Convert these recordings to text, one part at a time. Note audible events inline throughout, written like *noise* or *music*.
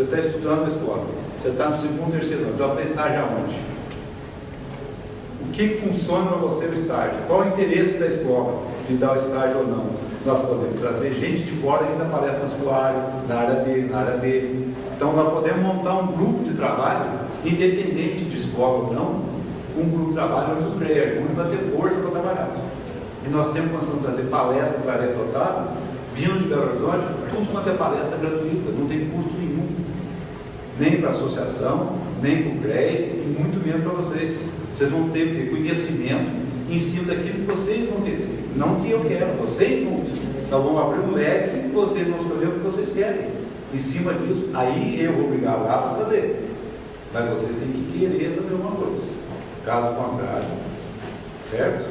Você está estudando na escola, você está no segundo, terceiro ano, você vai fazer estágio aonde? O que funciona para você no estágio? Qual o interesse da escola de dar o estágio ou não? Nós podemos trazer gente de fora que ainda aparece na sua área, na área dele, na área dele. Então nós podemos montar um grupo de trabalho, independente de escola ou não, um grupo de trabalho o CREA junto para ter força para trabalhar. E nós temos condição de trazer palestra para área total, vindo de Belo Horizonte, tudo quanto é palestra gratuita, não tem custo. Nem para a associação, nem para o CREA, e muito menos para vocês. Vocês vão ter conhecimento em cima daquilo que vocês vão querer. Não que eu quero, vocês vão. Nós vamos abrir um leque e vocês vão escolher o que vocês querem. Em cima disso, aí eu vou obrigar lá para fazer. Mas vocês têm que querer fazer alguma coisa. Caso contrário, certo?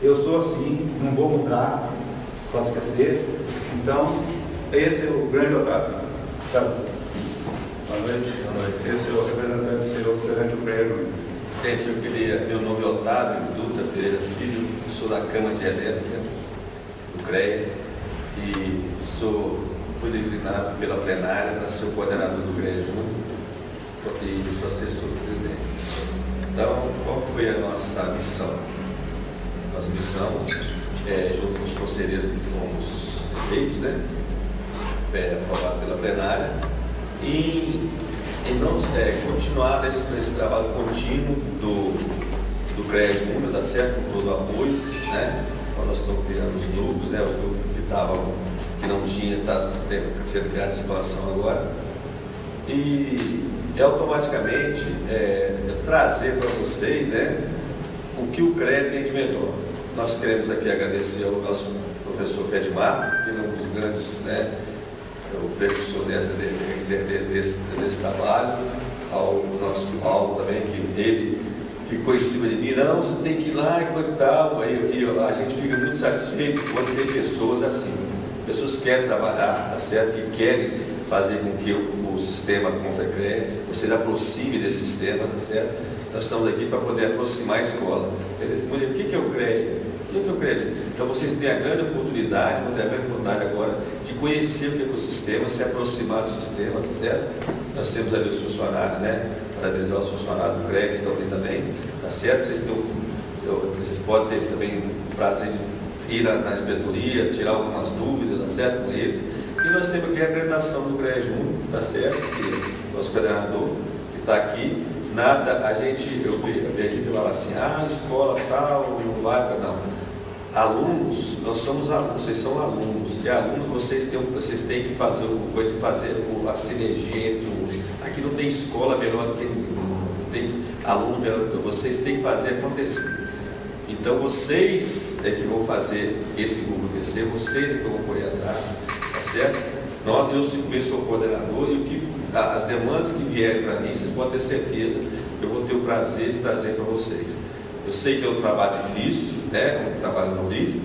Eu sou assim, não vou mudar, pode esquecer. Então, esse é o grande Otávio. Tá. Noite. Boa noite. É o representante seu perante o prédio. Gente, eu queria, meu nome é Otávio Dutra Pereira Filho, sou da Câmara de Elétrica, do CREA, e sou, fui designado pela plenária para ser o coordenador do CREA Júnior e sou assessor do presidente. Então, qual foi a nossa missão? Nossa missão, é, junto com os conselheiros que fomos eleitos, né? É, aprovado pela plenária, e, não, é, continuar nesse, nesse trabalho contínuo do, do CREA Júnior, dá certo? Com todo o apoio, né? Então nós estamos criando os grupos, né? Os grupos que estavam, que não tinha, está sendo criada a situação agora. E, e automaticamente é, trazer para vocês né, o que o CREA tem de melhor. Nós queremos aqui agradecer ao nosso professor Fedmar, que é um dos grandes, né, o precursor dessa, de, de, desse, desse trabalho, ao nosso Paulo também, que ele ficou em cima de mim, não, você tem que ir lá e tal, e, a gente fica muito satisfeito quando tem pessoas assim, pessoas que querem trabalhar, tá certo? que querem fazer com que o, o sistema Confecre, vocês aproxime desse sistema, tá certo? Nós estamos aqui para poder aproximar a escola. O que é o CREA? O que é o CREA? Então vocês têm a grande oportunidade, vão ter a grande oportunidade agora conhecer o que é o sistema, se aproximar do sistema, tá certo? Nós temos ali os funcionários, né? Parabenizar os funcionários do CREA que estão também, tá certo? Vocês, têm, vocês podem ter também o prazer de ir na, inspetoria, tirar algumas dúvidas, tá certo? Com eles. E nós temos aqui a acreditação do CREA Júnior, tá certo? Que nosso coordenador que está aqui. Nada, a gente, eu vi, eu vi aqui falava assim, ah, escola tal, não vai, não. Alunos, nós somos alunos, vocês são alunos, e alunos vocês têm, vocês têm que fazer uma coisa fazer a sinergia entre os. Aqui não tem escola melhor do que não tem aluno melhor do que vocês têm que fazer acontecer. Então vocês é que vão fazer esse grupo crescer, vocês é que vão correr atrás, tá certo? Nós, eu simplesmente sou coordenador e o que, as demandas que vierem para mim, vocês podem ter certeza eu vou ter o prazer de trazer para vocês. Eu sei que é um trabalho difícil, né, um trabalho honorífico,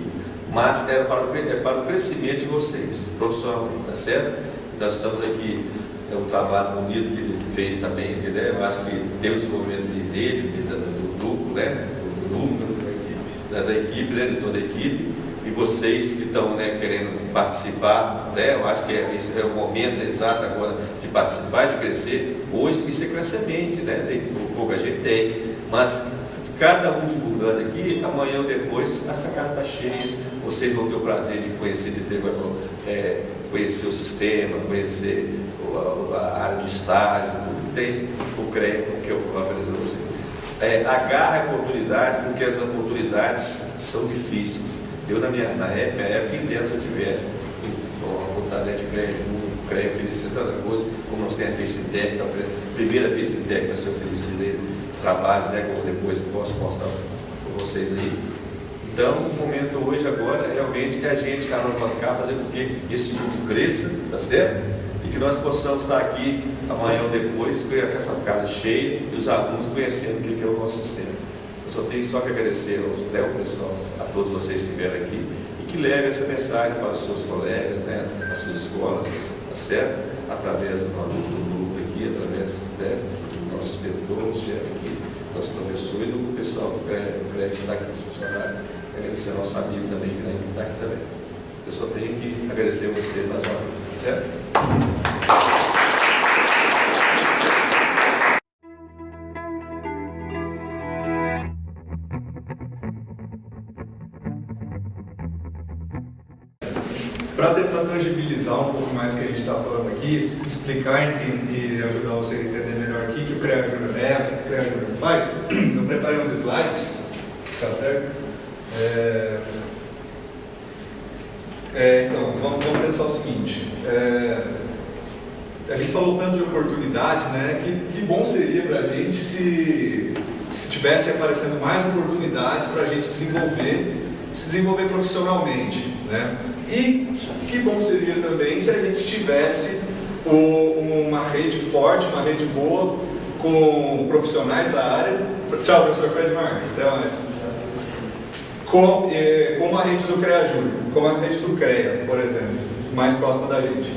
mas é para, o, é para o crescimento de vocês, profissionalmente, tá certo? Nós estamos aqui, é um trabalho bonito que ele fez também, entendeu? Eu acho que tem o desenvolvimento dele, do grupo, né, do número, da, da equipe, né, de toda a equipe, e vocês que estão né, querendo participar, né, eu acho que é, é o momento exato agora de participar, de crescer. Hoje isso é semente, né, tem, pouca gente tem, mas cada um divulgando aqui, amanhã ou depois, essa casa está cheia, vocês vão ter o prazer de conhecer, de ter, é, conhecer o sistema, conhecer a área de estágio, tudo que tem o CREA, que eu vou oferecer a vocês. É, agarra a oportunidade, porque as oportunidades são difíceis. Eu, na minha na época, na época inteira, se eu tivesse uma vontade de crédito, um crédito oferecer tanta coisa, como nós temos a FaceTech, tá, a primeira FaceTech vai ser oferecida trabalhos, né, como depois posso mostrar para vocês aí. Então, o momento hoje agora é realmente que a gente, um cá, fazer com que esse grupo cresça, tá certo? E que nós possamos estar aqui amanhã ou depois com essa casa cheia e os alunos conhecendo o que é o nosso sistema. Eu só tenho só que agradecer aos, né, ao pessoal, a todos vocês que vieram aqui e que levem essa mensagem para os seus colegas, né, as suas escolas, tá certo? Através do do grupo aqui, através né, do nosso inspetor, chefe aqui, nosso professor e do pessoal do CREG que está aqui, os funcionários agradecer ao nosso amigo também, que está aqui também. Eu só tenho que agradecer você mais uma vez, tá certo? Para tentar tangibilizar um pouco mais o que a gente está falando aqui, explicar e ajudar vocês a entender melhor o que o CREA Júnior é, faz, eu preparei uns slides, tá certo? É, é, então, vamos, vamos, pensar o seguinte. É, a gente falou tanto de oportunidade, né? Que, que bom seria para a gente se, se tivesse aparecendo mais oportunidades para a gente desenvolver, se desenvolver profissionalmente, né? E que bom seria também se a gente tivesse o, uma rede forte, uma rede boa, com profissionais da área. Tchau, professor Fred Marques. Até mais com, eh, como a rede do CREA Júnior, como a rede do CREA, por exemplo, mais próxima da gente.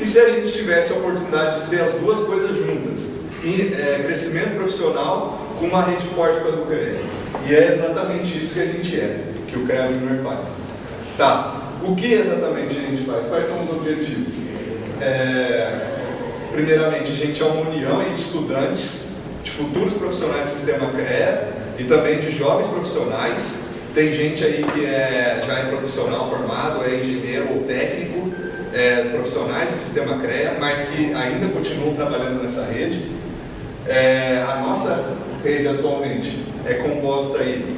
E se a gente tivesse a oportunidade de ter as duas coisas juntas, eh, crescimento profissional com uma rede forte com a do CREA. E é exatamente isso que a gente é, que o CREA Júnior faz. Tá, o que exatamente a gente faz? Quais são os objetivos? É, primeiramente, a gente é uma união de estudantes, de futuros profissionais do sistema CREA e também de jovens profissionais tem gente aí que é, já é profissional formado, é engenheiro ou técnico, é, profissionais do sistema CREA, mas que ainda continuam trabalhando nessa rede. É, a nossa rede atualmente é composta aí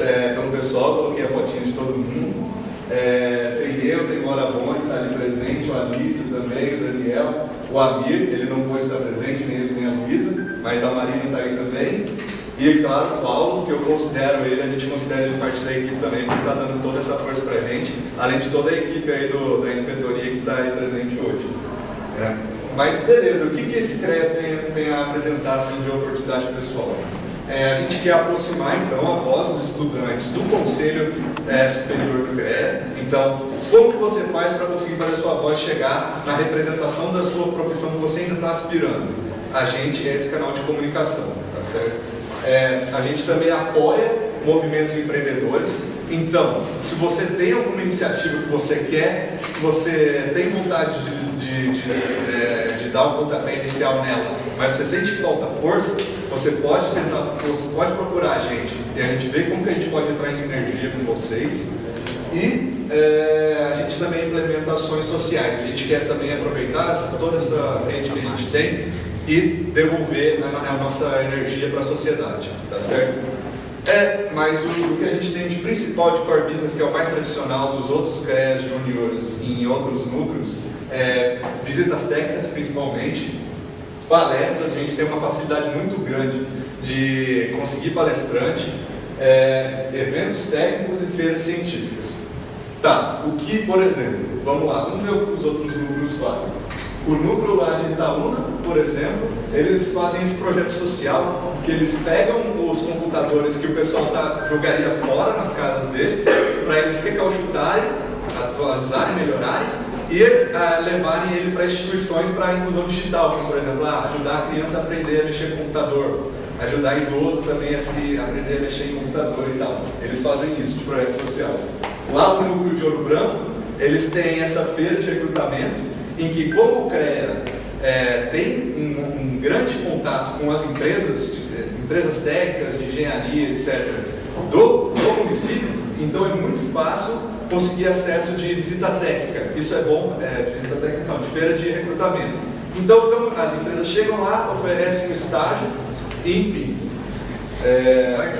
é, pelo pessoal, coloquei a fotinha de todo mundo. É, tem eu, tem Mora Boni, está ali presente, o Alício também, o Daniel, o Amir, ele não pôde estar presente, nem ele nem a Luísa, mas a Marina está aí também. E, claro, o Paulo, que eu considero ele, a gente considera ele parte da equipe também, porque está dando toda essa força para a gente, além de toda a equipe aí do, da inspetoria que está aí presente hoje. É. Mas, beleza, o que, que esse CREA tem, tem a apresentar assim, de oportunidade pessoal? É, a gente quer aproximar, então, a voz dos estudantes do Conselho é, Superior do CREA. Então, como que você faz para conseguir fazer a sua voz chegar na representação da sua profissão que você ainda está aspirando? A gente é esse canal de comunicação, tá certo? É, a gente também apoia movimentos empreendedores. Então, se você tem alguma iniciativa que você quer, que você tem vontade de, de, de, é, de dar um pontapé inicial nela, mas você sente que falta força, você pode, você pode procurar a gente e a gente vê como que a gente pode entrar em sinergia com vocês. E é, a gente também implementa ações sociais. A gente quer também aproveitar toda essa rede que a gente tem e devolver a, a nossa energia para a sociedade, tá certo? É, mas o, o, que a gente tem de principal de core business, que é o mais tradicional dos outros CREAs juniores em outros núcleos, é visitas técnicas principalmente, palestras, a gente tem uma facilidade muito grande de conseguir palestrante, é, eventos técnicos e feiras científicas. Tá, o que, por exemplo, vamos lá, vamos ver o que os outros núcleos fazem. O núcleo lá de Itaúna, por exemplo, eles fazem esse projeto social que eles pegam os computadores que o pessoal tá, jogaria fora nas casas deles, para eles recalchutarem, atualizarem, melhorarem e ah, levarem ele para instituições para inclusão digital, como por exemplo, ah, ajudar a criança a aprender a mexer com computador, ajudar idoso também a se aprender a mexer em computador e tal. Eles fazem isso de projeto social. Lá no núcleo de Ouro Branco, eles têm essa feira de recrutamento em que como o CREA é, tem um, um, grande contato com as empresas, empresas técnicas de engenharia, etc., do, do município, então é muito fácil conseguir acesso de visita técnica. Isso é bom, é, de visita técnica não, de feira de recrutamento. Então ficamos, as empresas chegam lá, oferecem um estágio, enfim. É,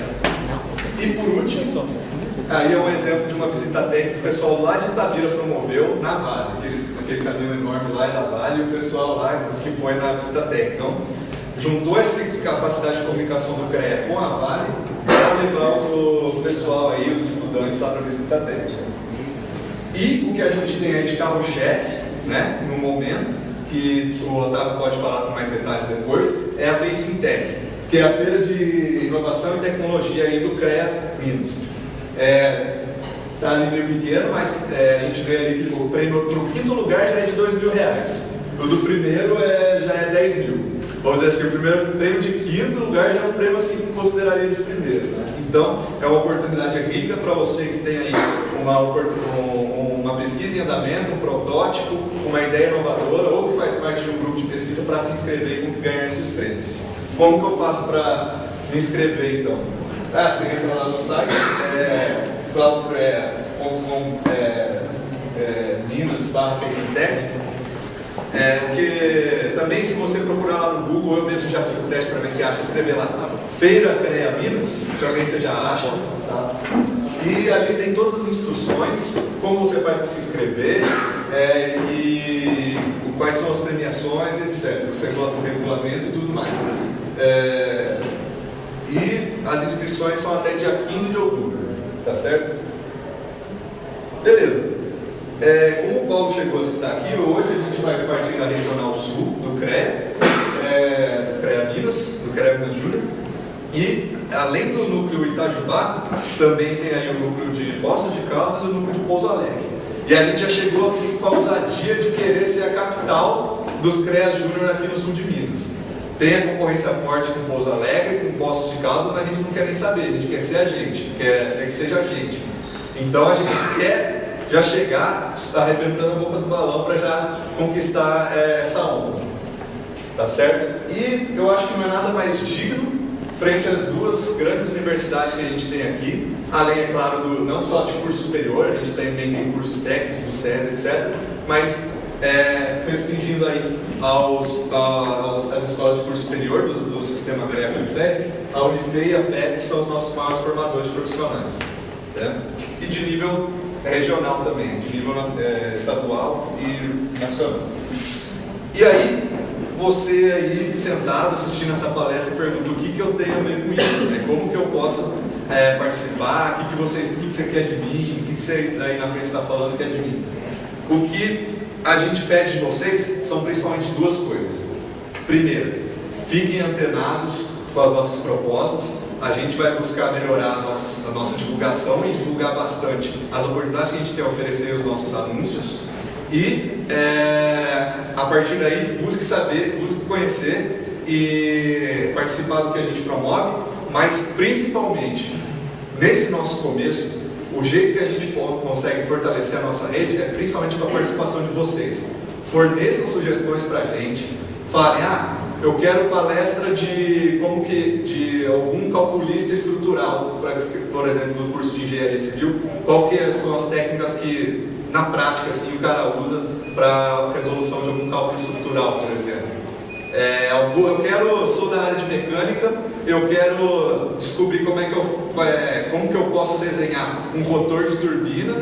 e por último, aí é um exemplo de uma visita técnica que o pessoal lá de Itabira promoveu na Vale, aqueles aquele caminhão enorme lá da Vale, e o pessoal lá que foi na visita técnica. Então, juntou esse, capacidade de comunicação do CREA com a Vale para levar o pessoal aí, os estudantes lá para a visita técnica. E o que a gente tem aí de carro-chefe, né, no momento, que o Otávio pode falar com mais detalhes depois, é a Facing que é a feira de inovação e tecnologia aí do CREA Minas. É, tá meio pequeno, mas é, a gente vê ali que o prêmio para o quinto lugar já é de dois mil reais. O do primeiro é, já é 10 mil. Vamos dizer assim, o primeiro prêmio de quinto lugar já é um prêmio assim que consideraria de primeiro. Né? Então, é uma oportunidade rica para você que tem aí uma, uma pesquisa em andamento, um protótipo, uma ideia inovadora ou que faz parte de um grupo de pesquisa para se inscrever e ganhar esses prêmios. Como que eu faço para me inscrever então? Ah, você entra lá no site, é, cloudcrea.com é, é, Minas barra é, porque também se você procurar lá no Google, eu mesmo já fiz o teste para ver se acha, escrever lá Feira CREA Minas, também você já acha. Tá? E ali tem todas as instruções, como você faz para se inscrever é, e quais são as premiações, etc. Você coloca o regulamento e tudo mais. É, as inscrições são até dia 15 de outubro, tá certo? Beleza. É, como o Paulo chegou a citar aqui, hoje a gente faz parte da Regional Sul, do CREA, é, CREA Minas, do CREA Minas Júnior, e além do núcleo Itajubá, também tem aí o núcleo de Poços de Caldas e o núcleo de Pouso Alegre. E a gente já chegou aqui com a ousadia de querer ser a capital dos CREA Júnior aqui no sul de Minas. Tem a concorrência forte com Pouso Alegre, com Poços de Caldas, mas a gente não quer nem saber, a gente quer ser a gente, quer, quer que seja a gente. Então a gente quer já chegar arrebentando a boca do balão para já conquistar é, essa onda. Tá certo? E eu acho que não é nada mais digno frente às duas grandes universidades que a gente tem aqui, além, é claro, do, não só de curso superior, a gente também tem cursos técnicos do SES, etc., mas é, restringindo aí aos, aos, às escolas de curso superior do, do sistema greco FEC, a Unifei e a FEC são os nossos maiores formadores profissionais. Né? E de nível é regional também, de nível é, estadual e nacional. E aí, você aí sentado assistindo essa palestra pergunta o que, que eu tenho a ver com isso, né? como que eu posso é, participar, o que, que, que, que você quer de mim, o que, que você aí na frente está falando quer de mim. O que a gente pede de vocês são principalmente duas coisas. Primeiro, fiquem antenados com as nossas propostas, a gente vai buscar melhorar nossas, a nossa divulgação e divulgar bastante as oportunidades que a gente tem a oferecer os nossos anúncios. E é, a partir daí, busque saber, busque conhecer e participar do que a gente promove, mas principalmente, nesse nosso começo, o jeito que a gente consegue fortalecer a nossa rede é principalmente com a participação de vocês. Forneçam sugestões para a gente, falem, ah, eu quero palestra de como que de algum calculista estrutural, pra, por exemplo, no curso de engenharia civil, qual que são as técnicas que na prática assim o cara usa para resolução de algum cálculo estrutural, por exemplo. É, eu quero, sou da área de mecânica, eu quero descobrir como é que eu, é, como que eu posso desenhar um rotor de turbina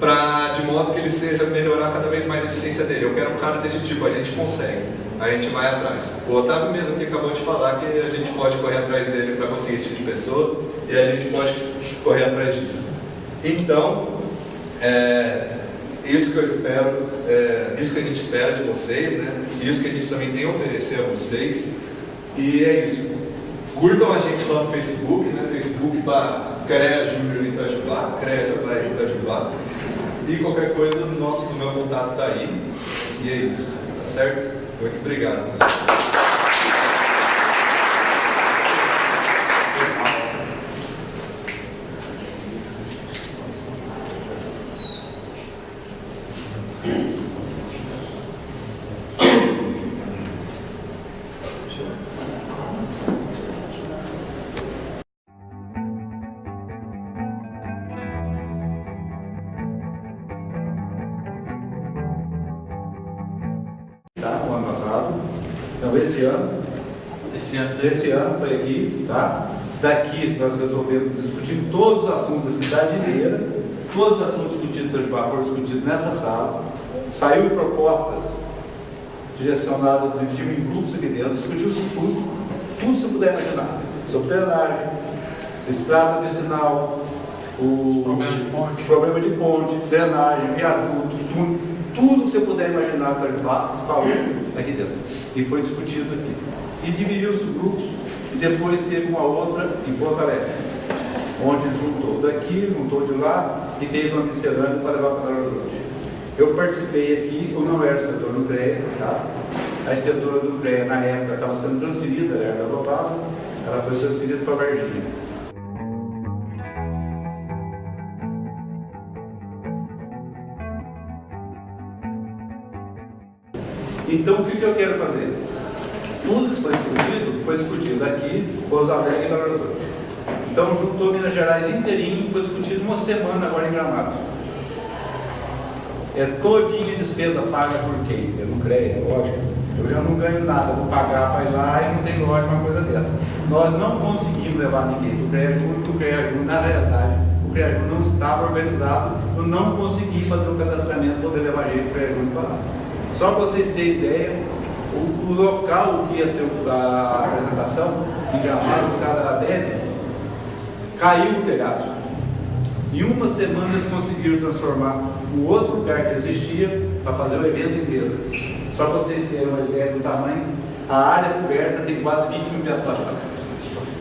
para de modo que ele seja melhorar cada vez mais a eficiência dele. Eu quero um cara desse tipo, a gente consegue a gente vai atrás. O Otávio mesmo que acabou de falar que a gente pode correr atrás dele para conseguir esse tipo de pessoa e a gente pode correr atrás disso. Então, é, isso que eu espero, é, isso que a gente espera de vocês, né? Isso que a gente também tem a oferecer a vocês. E é isso. Curtam a gente lá no Facebook, né? Facebook para CREA Júnior Itajubá, CREA Itajubá. E qualquer coisa, o nosso, meu contato está aí. E é isso, tá certo? Muito obrigado. esse Nós resolvemos discutir todos os assuntos da cidade inteira, todos os assuntos discutidos pelo foram discutidos nessa sala. Saiu propostas direcionadas, dividimos em grupos aqui dentro, discutiu-se tudo. tudo que você puder imaginar. Subterrâneo, estrada vicinal, o Problema de ponte. problema de ponte, drenagem, viaduto, tudo, tudo que você puder imaginar para falou aqui dentro. E foi discutido aqui. E dividiu-se os grupos, e depois teve uma outra em Porto Alegre, onde juntou daqui, juntou de lá, e fez uma miscelânea para levar para Belo Horizonte. Eu participei aqui, eu não era inspetor do CREA, tá? A inspetora do CREA, na época, estava sendo transferida, ela era aprovada, ela foi transferida para Varginha. Então, o que, que eu quero fazer? Tudo que foi discutido, foi discutido aqui, Pouso Alegre e Belo Horizonte. Então, juntou Minas Gerais inteirinho, foi discutido uma semana agora em Gramado. É todinha despesa paga por quem? Eu não creio, é lógico. Eu já não ganho nada, vou pagar para ir lá e não tem lógica uma coisa dessa. Nós não conseguimos levar ninguém do CREA Júnior, porque o CREA Júnior, na realidade, o CREA Júnior não estava organizado, eu não consegui fazer o cadastramento, poder levar gente do CREA Júnior para lá. Só para vocês terem ideia, o, o local que ia ser a apresentação, em Gramado, por causa da ADN, caiu o telhado. Em uma semana eles conseguiram transformar o outro lugar que existia para fazer o evento inteiro. Só para vocês terem uma ideia do tamanho, a área coberta tem quase 20 mil metros quadrados.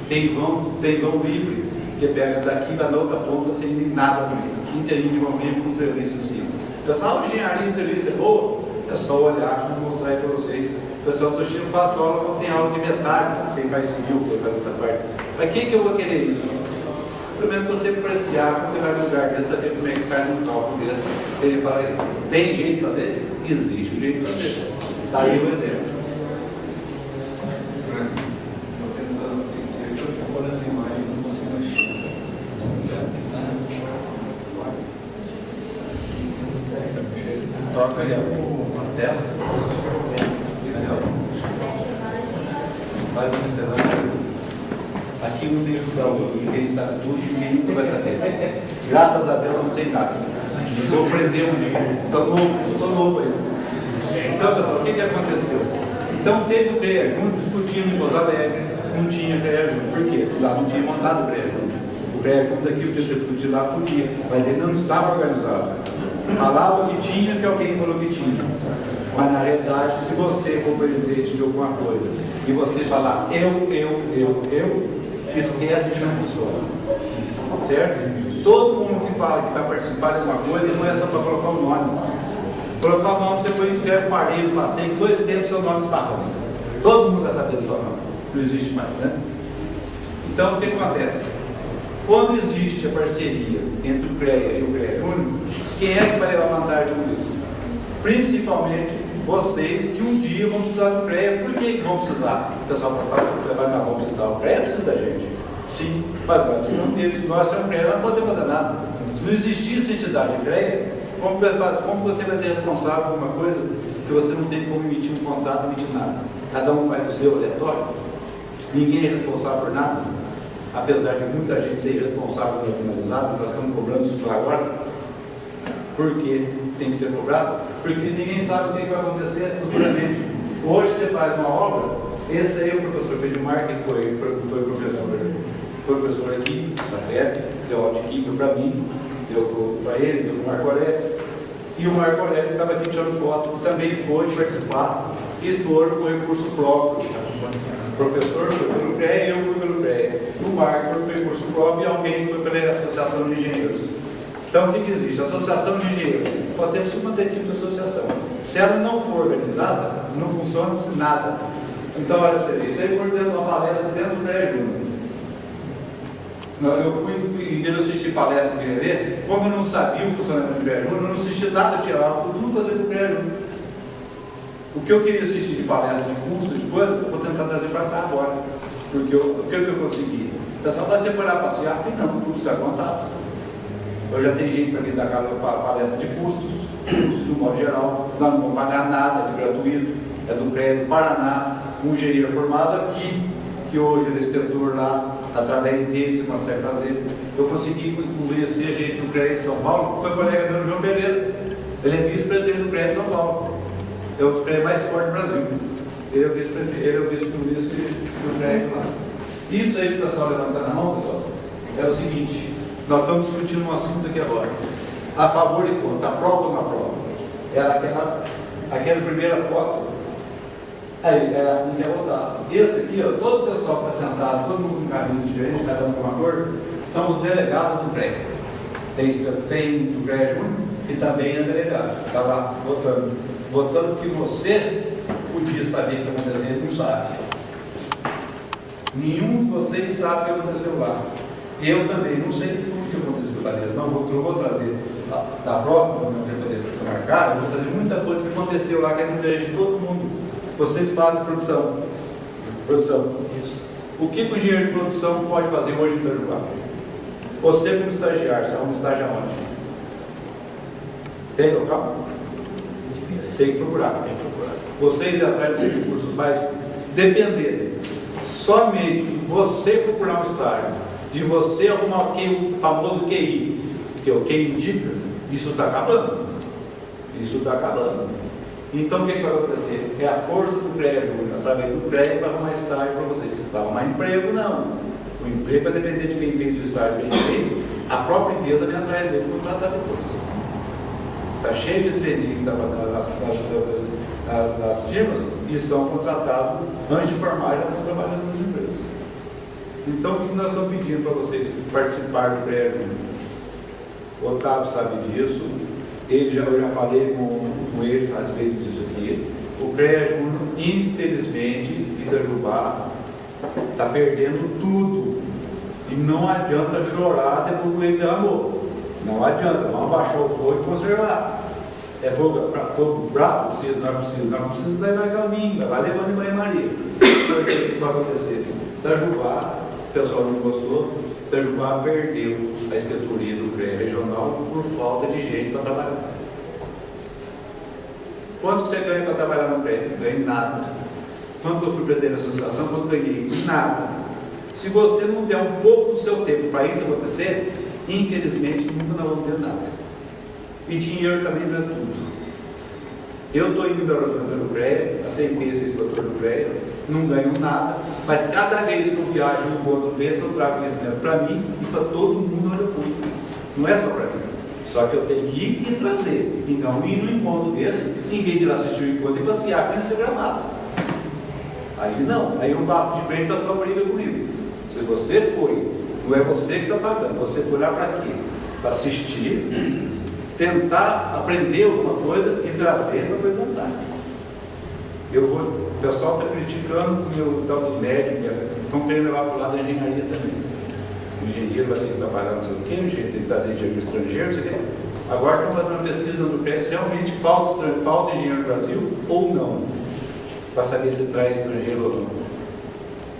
Tem vão, tem vão livre, que pega daqui da outra ponta sem nada no meio. Inteirinho de vão livre com treliço em cima. Pessoal, a engenharia treliço é boa? É só olhar e mostrar aí para vocês. Pessoal, estou cheio, faço aula, tem aula de metálica, quem faz civil, quem faz essa parte. Mas quem que eu vou querer isso? Primeiro você apreciar, você vai no lugar desse, saber como é que cai num topo desse. Ele fala, tem jeito de fazer? Existe um jeito de fazer. Está aí o exemplo. Toca aí a tela. Faz uma miscelânea. Aqui não tem judão, ninguém sabe tudo e ninguém nunca vai saber. Graças a Deus não tem nada. Vou aprender um dia. Estou novo, estou novo aí. Então, pessoal, o que, que aconteceu? Então teve o CREA junto discutindo em Pouso Alegre, não tinha CREA junto. Por quê? Lá não tinha montado o CREA junto. O CREA junto aqui podia ser discutido lá por quê? Mas ele não estava organizado. Falava que tinha, que alguém falou que tinha. Mas na realidade, se você for presidente de alguma coisa e você falar eu, eu, eu, eu, esquece que não funciona. Certo? Todo mundo que fala que vai participar de uma coisa não é só para colocar o nome. Colocar o nome, você foi escreve parede, passeio, dois tempos seu nome esparrou. Todo mundo vai saber do seu nome. Não existe mais, né? Então o que acontece? Quando existe a parceria entre o CREA e o CREA Júnior, quem é que vai levar vantagem com isso? Principalmente vocês que um dia vão precisar do CREA. Por que vão precisar? O pessoal vai falar, mas vão precisar. O CREA precisa da gente. Sim, mas nós não temos, nós somos CREA, não podemos fazer nada. Se não existisse entidade CREA, como, como você vai ser responsável por uma coisa que você não tem como emitir um contrato, emitir nada? Cada um faz o seu aleatório. Ninguém é responsável por nada. Apesar de muita gente ser irresponsável pelo finalizado, nós estamos cobrando isso agora. Por que tem que ser cobrado? Porque ninguém sabe o que vai acontecer futuramente. Hoje você faz uma obra, esse aí é o professor Pedimar, que foi, foi professor, professor aqui, na FEP, deu aula de para mim, deu para ele, deu para o Marco Aurélio. E o Marco Aurélio estava aqui tirando foto, também foi participar, e foram com recurso próprio. O professor foi pelo CREA, eu fui pelo CREA. O Marco foi pelo recurso próprio e alguém foi pela Associação de Engenheiros. Então, o que, que existe? Associação de Engenheiros pode ter uma tipo de associação. Se ela não for organizada, não funciona -se nada. Então, olha você ver, isso aí foi dentro de uma palestra dentro do CREA Júnior. Eu fui, em assistir palestra de ver, como eu não sabia o funcionamento do Júnior, eu não assisti nada lá, eu fui tudo fazer do Júnior. O que eu queria assistir de palestra, de curso, de coisa, eu vou tentar trazer para cá agora. Porque eu, o que eu consegui? O pessoal vai separar passear, tem não, vou buscar contato. Eu já tenho gente para vir dar palestra de custos, custos do modo geral, nós não vamos pagar nada de gratuito, é do do Paraná, um engenheiro formado aqui, que hoje ele é inspetor lá, através dele você consegue fazer. Eu consegui convencer gente do CREA de São Paulo, foi colega meu João Pereira. Ele é vice-presidente do CREA de São Paulo. É o CREA mais forte do Brasil. Ele é o vice-prefeito, ele é do prédio lá. Isso aí, pessoal, levantando a mão, pessoal, é o seguinte, nós estamos discutindo um assunto aqui agora. A favor e contra, aprova ou não aprova? Era aquela, aquela primeira foto, aí era assim que é votado. Esse aqui, ó, todo o pessoal que está sentado, todo mundo com caminho diferente, cada um com uma cor, são os delegados do prédio. Tem, tem do prédio que também é delegado, está lá votando. Votando que você podia saber o que aconteceu, ele não sabe. Nenhum de vocês sabe o que aconteceu lá. Eu também não sei tudo o que aconteceu lá dentro. Não, vou, vou trazer da, próxima, quando eu poder marcar, eu vou trazer muita coisa que aconteceu lá, que é interesse de todo mundo. Vocês fazem produção. Produção. O que o engenheiro de produção pode fazer hoje em Itajubá? Você como estagiário, você é um estágio aonde? Tem local? Tem que procurar. Tem que procurar. Vocês atrás desse curso, mas depender somente de você procurar um estágio, de você arrumar o, famoso QI, que é o QI indica, isso está acabando. Isso está acabando. Então o que, que, vai acontecer? É a força do prédio, através do prédio, para arrumar estágio para vocês. Para arrumar emprego, não. O emprego vai depender de quem fez o estágio bem feito. A própria empresa vem atrás dele contratar depois. Está cheio de treininho nas, nas, nas, nas, firmas e são contratados antes de formar, já estão trabalhando nos empregos. Então, o que nós estamos pedindo para vocês participar do prédio? O Otávio sabe disso, ele já, eu já falei com, com eles a respeito disso aqui. O prédio, infelizmente, Itajubá está perdendo tudo. E não adianta chorar depois que ele derramou. Não adianta, vamos abaixar o fogo e conservar. É fogo, fogo bravo, precisa, não é preciso, não precisa levar caminho, vai levando em banho-maria. Então, o que vai acontecer? Itajubá, pessoal não gostou, Itajubá perdeu a inspetoria do CREA regional por falta de gente para trabalhar. Quanto você ganha para trabalhar no CREA? Não ganha nada. Quanto eu fui presidente da associação, quanto ganhei? Nada. Se você não der um pouco do seu tempo para isso acontecer, infelizmente nunca nós vamos ter nada. E dinheiro também não é tudo. Eu estou indo Horizonte pelo CREA, aceitei ser inspetor do CREA, não ganho nada, mas cada vez que eu viajo no ponto desse, eu trago conhecimento para mim e para todo mundo onde eu fui. Não é só para mim. Só que eu tenho que ir e trazer. Então, ir no encontro desse, em vez de ir assistir o encontro e passear, conhecer gramado. Aí não, aí eu bato de frente para sua briga comigo. Se você foi, não é você que está pagando, você foi lá para quê? Para assistir, tentar aprender alguma coisa e trazer para apresentar. Eu vou, o pessoal está criticando o meu tal dos médicos, estão querendo levar para o lado da engenharia também. O engenheiro vai ter que trabalhar não sei o quê, o engenheiro tem que trazer engenheiro estrangeiro, não sei o quê. Agora estão fazendo uma pesquisa no PRES se realmente falta, falta engenheiro no Brasil ou não, para saber se traz estrangeiro ou não.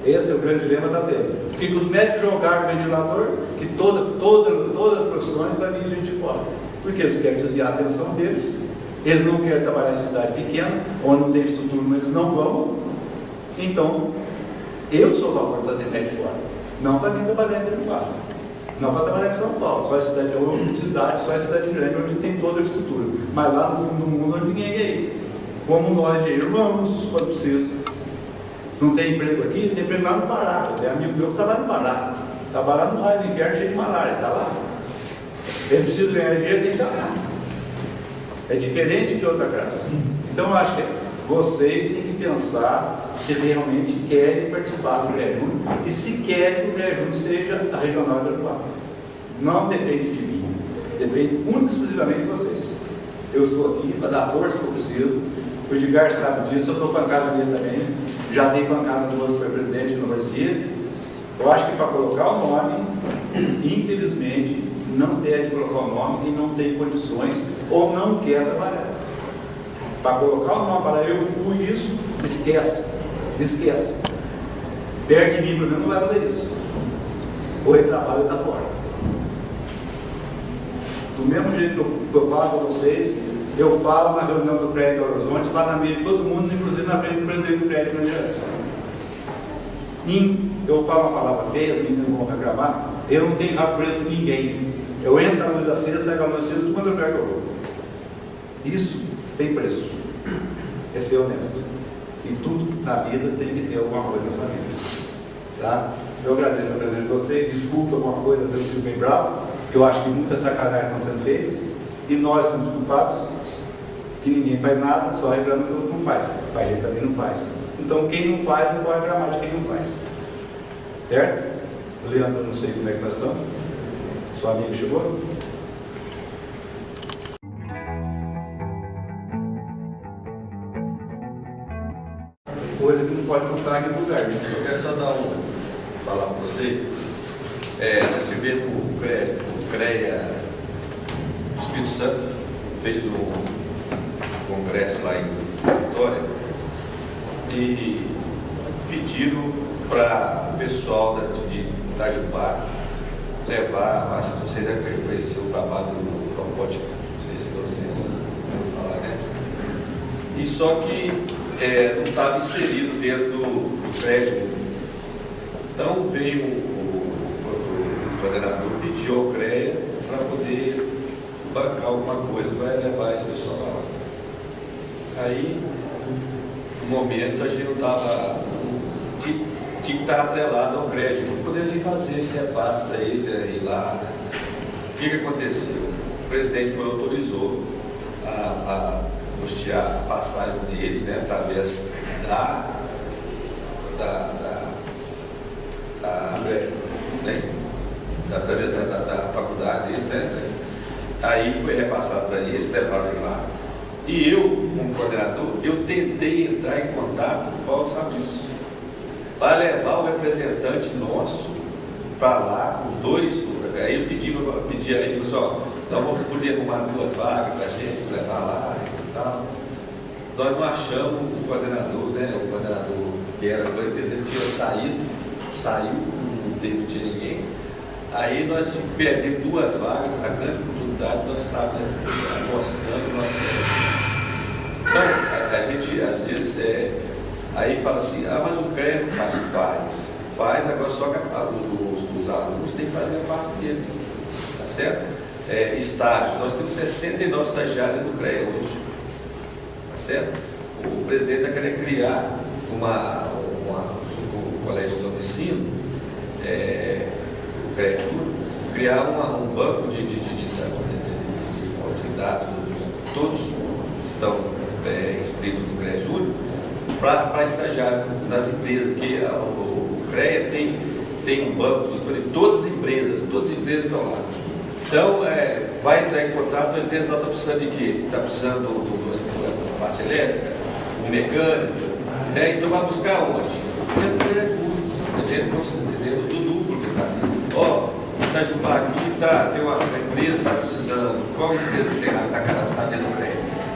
Esse é o grande dilema da tendo. Porque os médicos jogaram o ventilador, que toda, toda, todas as profissões vai vir gente de fora. Porque eles querem desviar a atenção deles, eles não querem trabalhar em cidade pequena, onde não tem estrutura, mas eles não vão. Então, eu sou a favor da médico fora. Não para vir trabalhar em Itajubá. Não para trabalhar em São Paulo, só em cidade, ou cidade, só em cidade grande, onde tem toda a estrutura. Mas lá no fundo do mundo, onde ninguém é aí. Como nós, engenheiros, vamos, quando precisa. Não tem emprego aqui, tem emprego lá no Pará. Tem amigo meu que trabalha no Pará. Trabalha no raio do inferno cheio de malária, está lá. Ele precisa ganhar dinheiro, tem que estar lá. É diferente de outra classe. Então, eu acho que vocês têm que pensar se realmente querem participar do CREA e se querem que o CREA seja a regional Aruá. Não depende de mim, depende única e exclusivamente de vocês. Eu estou aqui para dar força que eu preciso. O Edgar sabe disso, eu estou pancada nele também. Já dei pancada no outro presidente não parecia. Eu acho que para colocar o nome, infelizmente, não deve colocar o nome quem não tem condições ou não quer trabalhar. Para colocar o nome para eu fui isso, esquece. Esquece. Perto de mim, menos, não vai fazer isso. Ou ele trabalha está fora. Do mesmo jeito que eu falo para vocês, eu falo na reunião do prédio do Horizonte, falo na mesa de todo mundo, inclusive na frente do presidente do prédio do eu falo uma palavra feia, as meninas vão reclamar, eu não tenho rabo preso com ninguém. Eu entro na luz acesa, saio com a luz acesa, tudo quanto eu que eu vou. Isso tem preço. É ser honesto. E tudo na vida tem que ter alguma coisa nessa vida. Tá? Eu agradeço a presença de vocês, desculpa alguma coisa, eu fico bem bravo, eu acho que muitas sacanagens estão sendo feitas, e nós somos culpados, que ninguém faz nada, só reclama que o outro não faz. Faz gente também não faz. Então quem não faz não pode reclamar de quem não faz. Certo? Leandro, não sei como é que nós estamos. Sua amigo chegou? Pode comprar em lugar. Né? Só quero só dar um, falar para vocês. É, nós tivemos o CREA, o CREA do Espírito Santo, fez um congresso lá em Vitória e pediram para o pessoal de Itajubá levar, acho que vocês devem conhecer o trabalho do robótica, não sei se vocês vão falar, né? E só que é, não estava inserido dentro do, do prédio. Então veio o, o, o coordenador, pediu ao CREA para poder bancar alguma coisa para levar esse pessoal lá. Aí, no momento, a gente não estava. Tinha que estar atrelado ao crédito, não poderia fazer esse repasse para eles ir lá. O que, que aconteceu? O presidente foi autorizou a, a custear a passagem deles, né, através da, da, da, da, né, através da, da, da faculdade deles, né, aí foi repassado para eles, levaram ele lá. E eu, como coordenador, eu tentei entrar em contato, o Paulo sabe disso, para levar o representante nosso para lá, os dois, aí eu pedi, eu pedi a ele, pessoal, nós vamos poder arrumar duas vagas para a gente, levar lá e tal. Nós não achamos o coordenador, né? O coordenador que era do ele tinha saído, saiu, não tinha ninguém. Aí nós perdemos duas vagas, a grande oportunidade nós estávamos mostrando nosso Então, a, a, gente às vezes é, aí fala assim, ah, mas o não faz, faz. Faz, agora só que a, os, os alunos têm que fazer parte deles. Tá certo? é, estágios. Nós temos 69 estagiários no CREA hoje. Certo? O presidente está querendo criar uma, uma, o Colégio de Ensino, é, o CREA criar uma, um banco de, de, de, dados, todos estão é, inscritos no Júnior, para estagiar nas empresas, que a, o, o CREA tem, tem um banco de, de todas as empresas, todas as empresas estão lá. Então, é, vai entrar em contato, a empresa está precisando de quê? Está precisando do, do, do, parte elétrica, mecânico, né? então vai buscar onde? Dentro do ajuda, dentro do núcleo. Tá? Ó, Itajubá aqui tá, tem uma, empresa que está precisando, qual empresa que tem está cadastrada dentro do?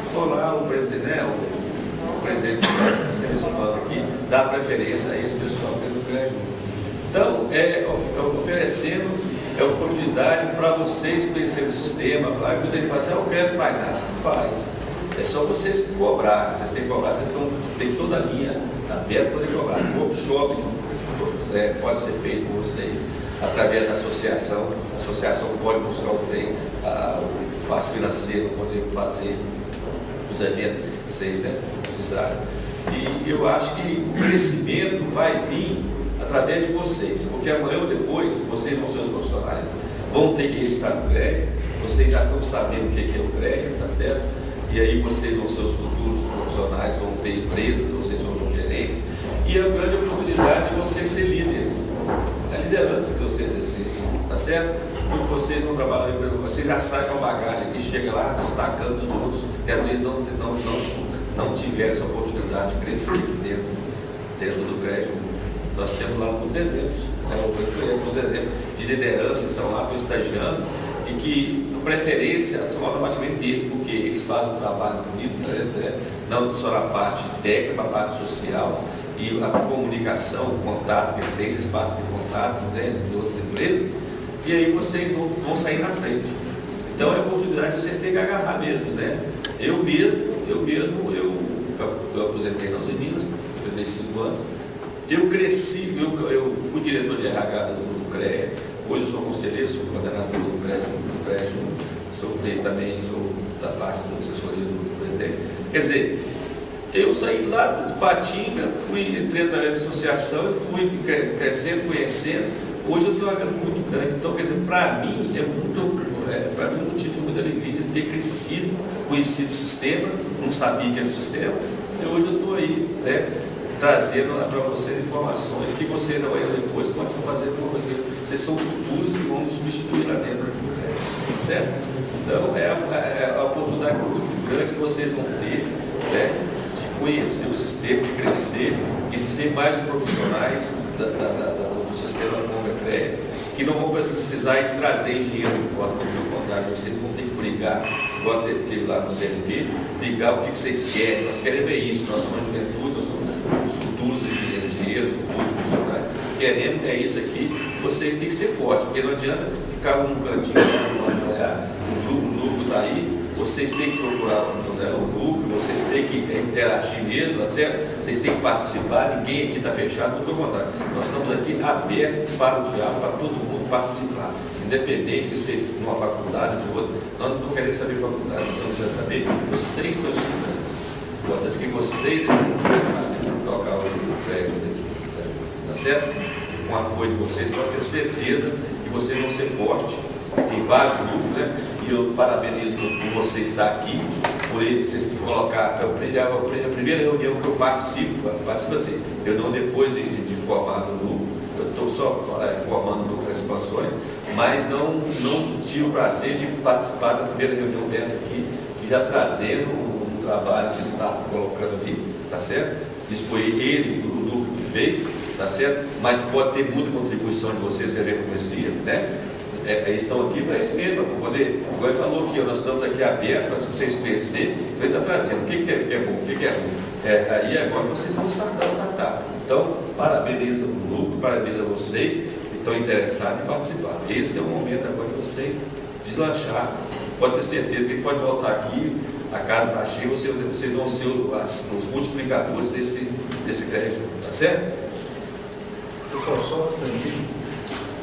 Estou lá, o presidente, né, o, o presidente tem esse banco aqui, dá preferência a esse pessoal dentro do crédito. Então, é, oferecendo é oportunidade para vocês conhecerem o sistema. Aí muita gente fala assim, eu quero, faz nada. Faz. É só vocês cobrarem. Vocês têm que cobrar, vocês estão, toda a linha aberta para poder cobrar. O workshop é, pode ser feito com vocês através da associação. A associação pode buscar os bens, o parte financeiro, poder fazer os eventos que vocês né, precisarem. E eu acho que o crescimento vai vir através de vocês, porque amanhã ou depois, vocês vão ser os profissionais, vão ter que registrar no CREA, vocês já estão sabendo o que é o CREA, tá certo? E aí vocês vão ser os futuros profissionais, vão ter empresas, vocês vão ser gerentes, e a grande oportunidade de vocês ser líderes. É a liderança que vocês exercem, tá certo? Muitos de vocês vão trabalhar, vocês já saem com a bagagem aqui, chega lá destacando os outros, que às vezes não, não, não, não tiveram essa oportunidade de crescer dentro, dentro do crédito nós temos lá alguns exemplos, né? eu conheço alguns exemplos de lideranças que estão lá, estão estagiando, e que, por preferência, são automaticamente deles, porque eles fazem um trabalho bonito, né? né não só na parte técnica, na parte social, e a comunicação, o contato, que eles têm esse espaço de contato né, de outras empresas, e aí vocês vão, vão sair na frente. Então é a oportunidade de vocês terem que agarrar mesmo, né? Eu mesmo, eu mesmo, eu, eu aposentei nas Minas, 35 anos, eu cresci, eu, eu fui diretor de RH do, do CREA, hoje eu sou conselheiro, sou coordenador do do prédio sou também sou da parte da assessoria do presidente. Quer dizer, Eu saí lá de Patinga, fui, entrei da associação e fui crescendo, conhecendo. Hoje eu tenho uma grana muito grande. Então, quer dizer, para mim é muito, é, para mim é um motivo de muita alegria de ter crescido, conhecido o sistema, não sabia que era o sistema, e hoje eu estou aí, né, trazendo para vocês informações que vocês amanhã depois podem fazer alguma coisa. Vocês são futuros e vão nos substituir lá dentro. Certo? Então é a, é a oportunidade muito grande que vocês vão ter né, de conhecer o sistema, de crescer e ser mais profissionais da, da, da, do sistema Convecre, que não vão precisar trazer dinheiro de fora, pelo contrário, vocês vão ter que brigar, igual tive lá no CNP, brigar o que, vocês querem. Nós queremos ver isso, nós somos juventude, nós somos os futuros engenheiros, futuros profissionais. Queremos é isso aqui, vocês têm que ser fortes, porque não adianta ficar num cantinho, o núcleo está aí, vocês têm que procurar o núcleo, vocês têm que interagir mesmo, tá certo? Vocês têm que participar, ninguém aqui está fechado, pelo contrário. Nós estamos aqui abertos para o diálogo, para todo mundo participar. Independente de ser numa faculdade ou de outra, nós não querendo saber faculdade, nós querendo saber, vocês são estudantes. O importante é que vocês tocar o prédio daqui, tá certo? Com o apoio de vocês, pode ter certeza que vocês vão ser fortes. Tem vários grupos, né? E eu parabenizo por você estar aqui, por ele, vocês colocar. Eu, a, a primeira reunião que eu participo, participo assim, eu não depois de, de, de formar no grupo, eu estou só é, formando no expansões, mas não, não tive o prazer de participar da primeira reunião dessa aqui, que já trazendo um, um trabalho que ele está colocando ali, tá certo? Isso foi ele, o grupo que fez, tá certo? Mas pode ter muita contribuição de vocês que reconheciam, né? É, estão aqui para isso mesmo, para poder. O ele falou que nós estamos aqui abertos para vocês conhecerem, ele está trazendo o que, que, é, que é bom, o que, que é ruim. É, aí agora vocês estão startup, startup. Então, parabenizo o grupo, parabenizo a vocês que estão interessados em participar. Esse é o momento agora de vocês deslanchar. Pode ter certeza que pode voltar aqui, a casa está cheia, vocês, vocês vão ser os, os multiplicadores desse, desse crédito. Tá certo? Um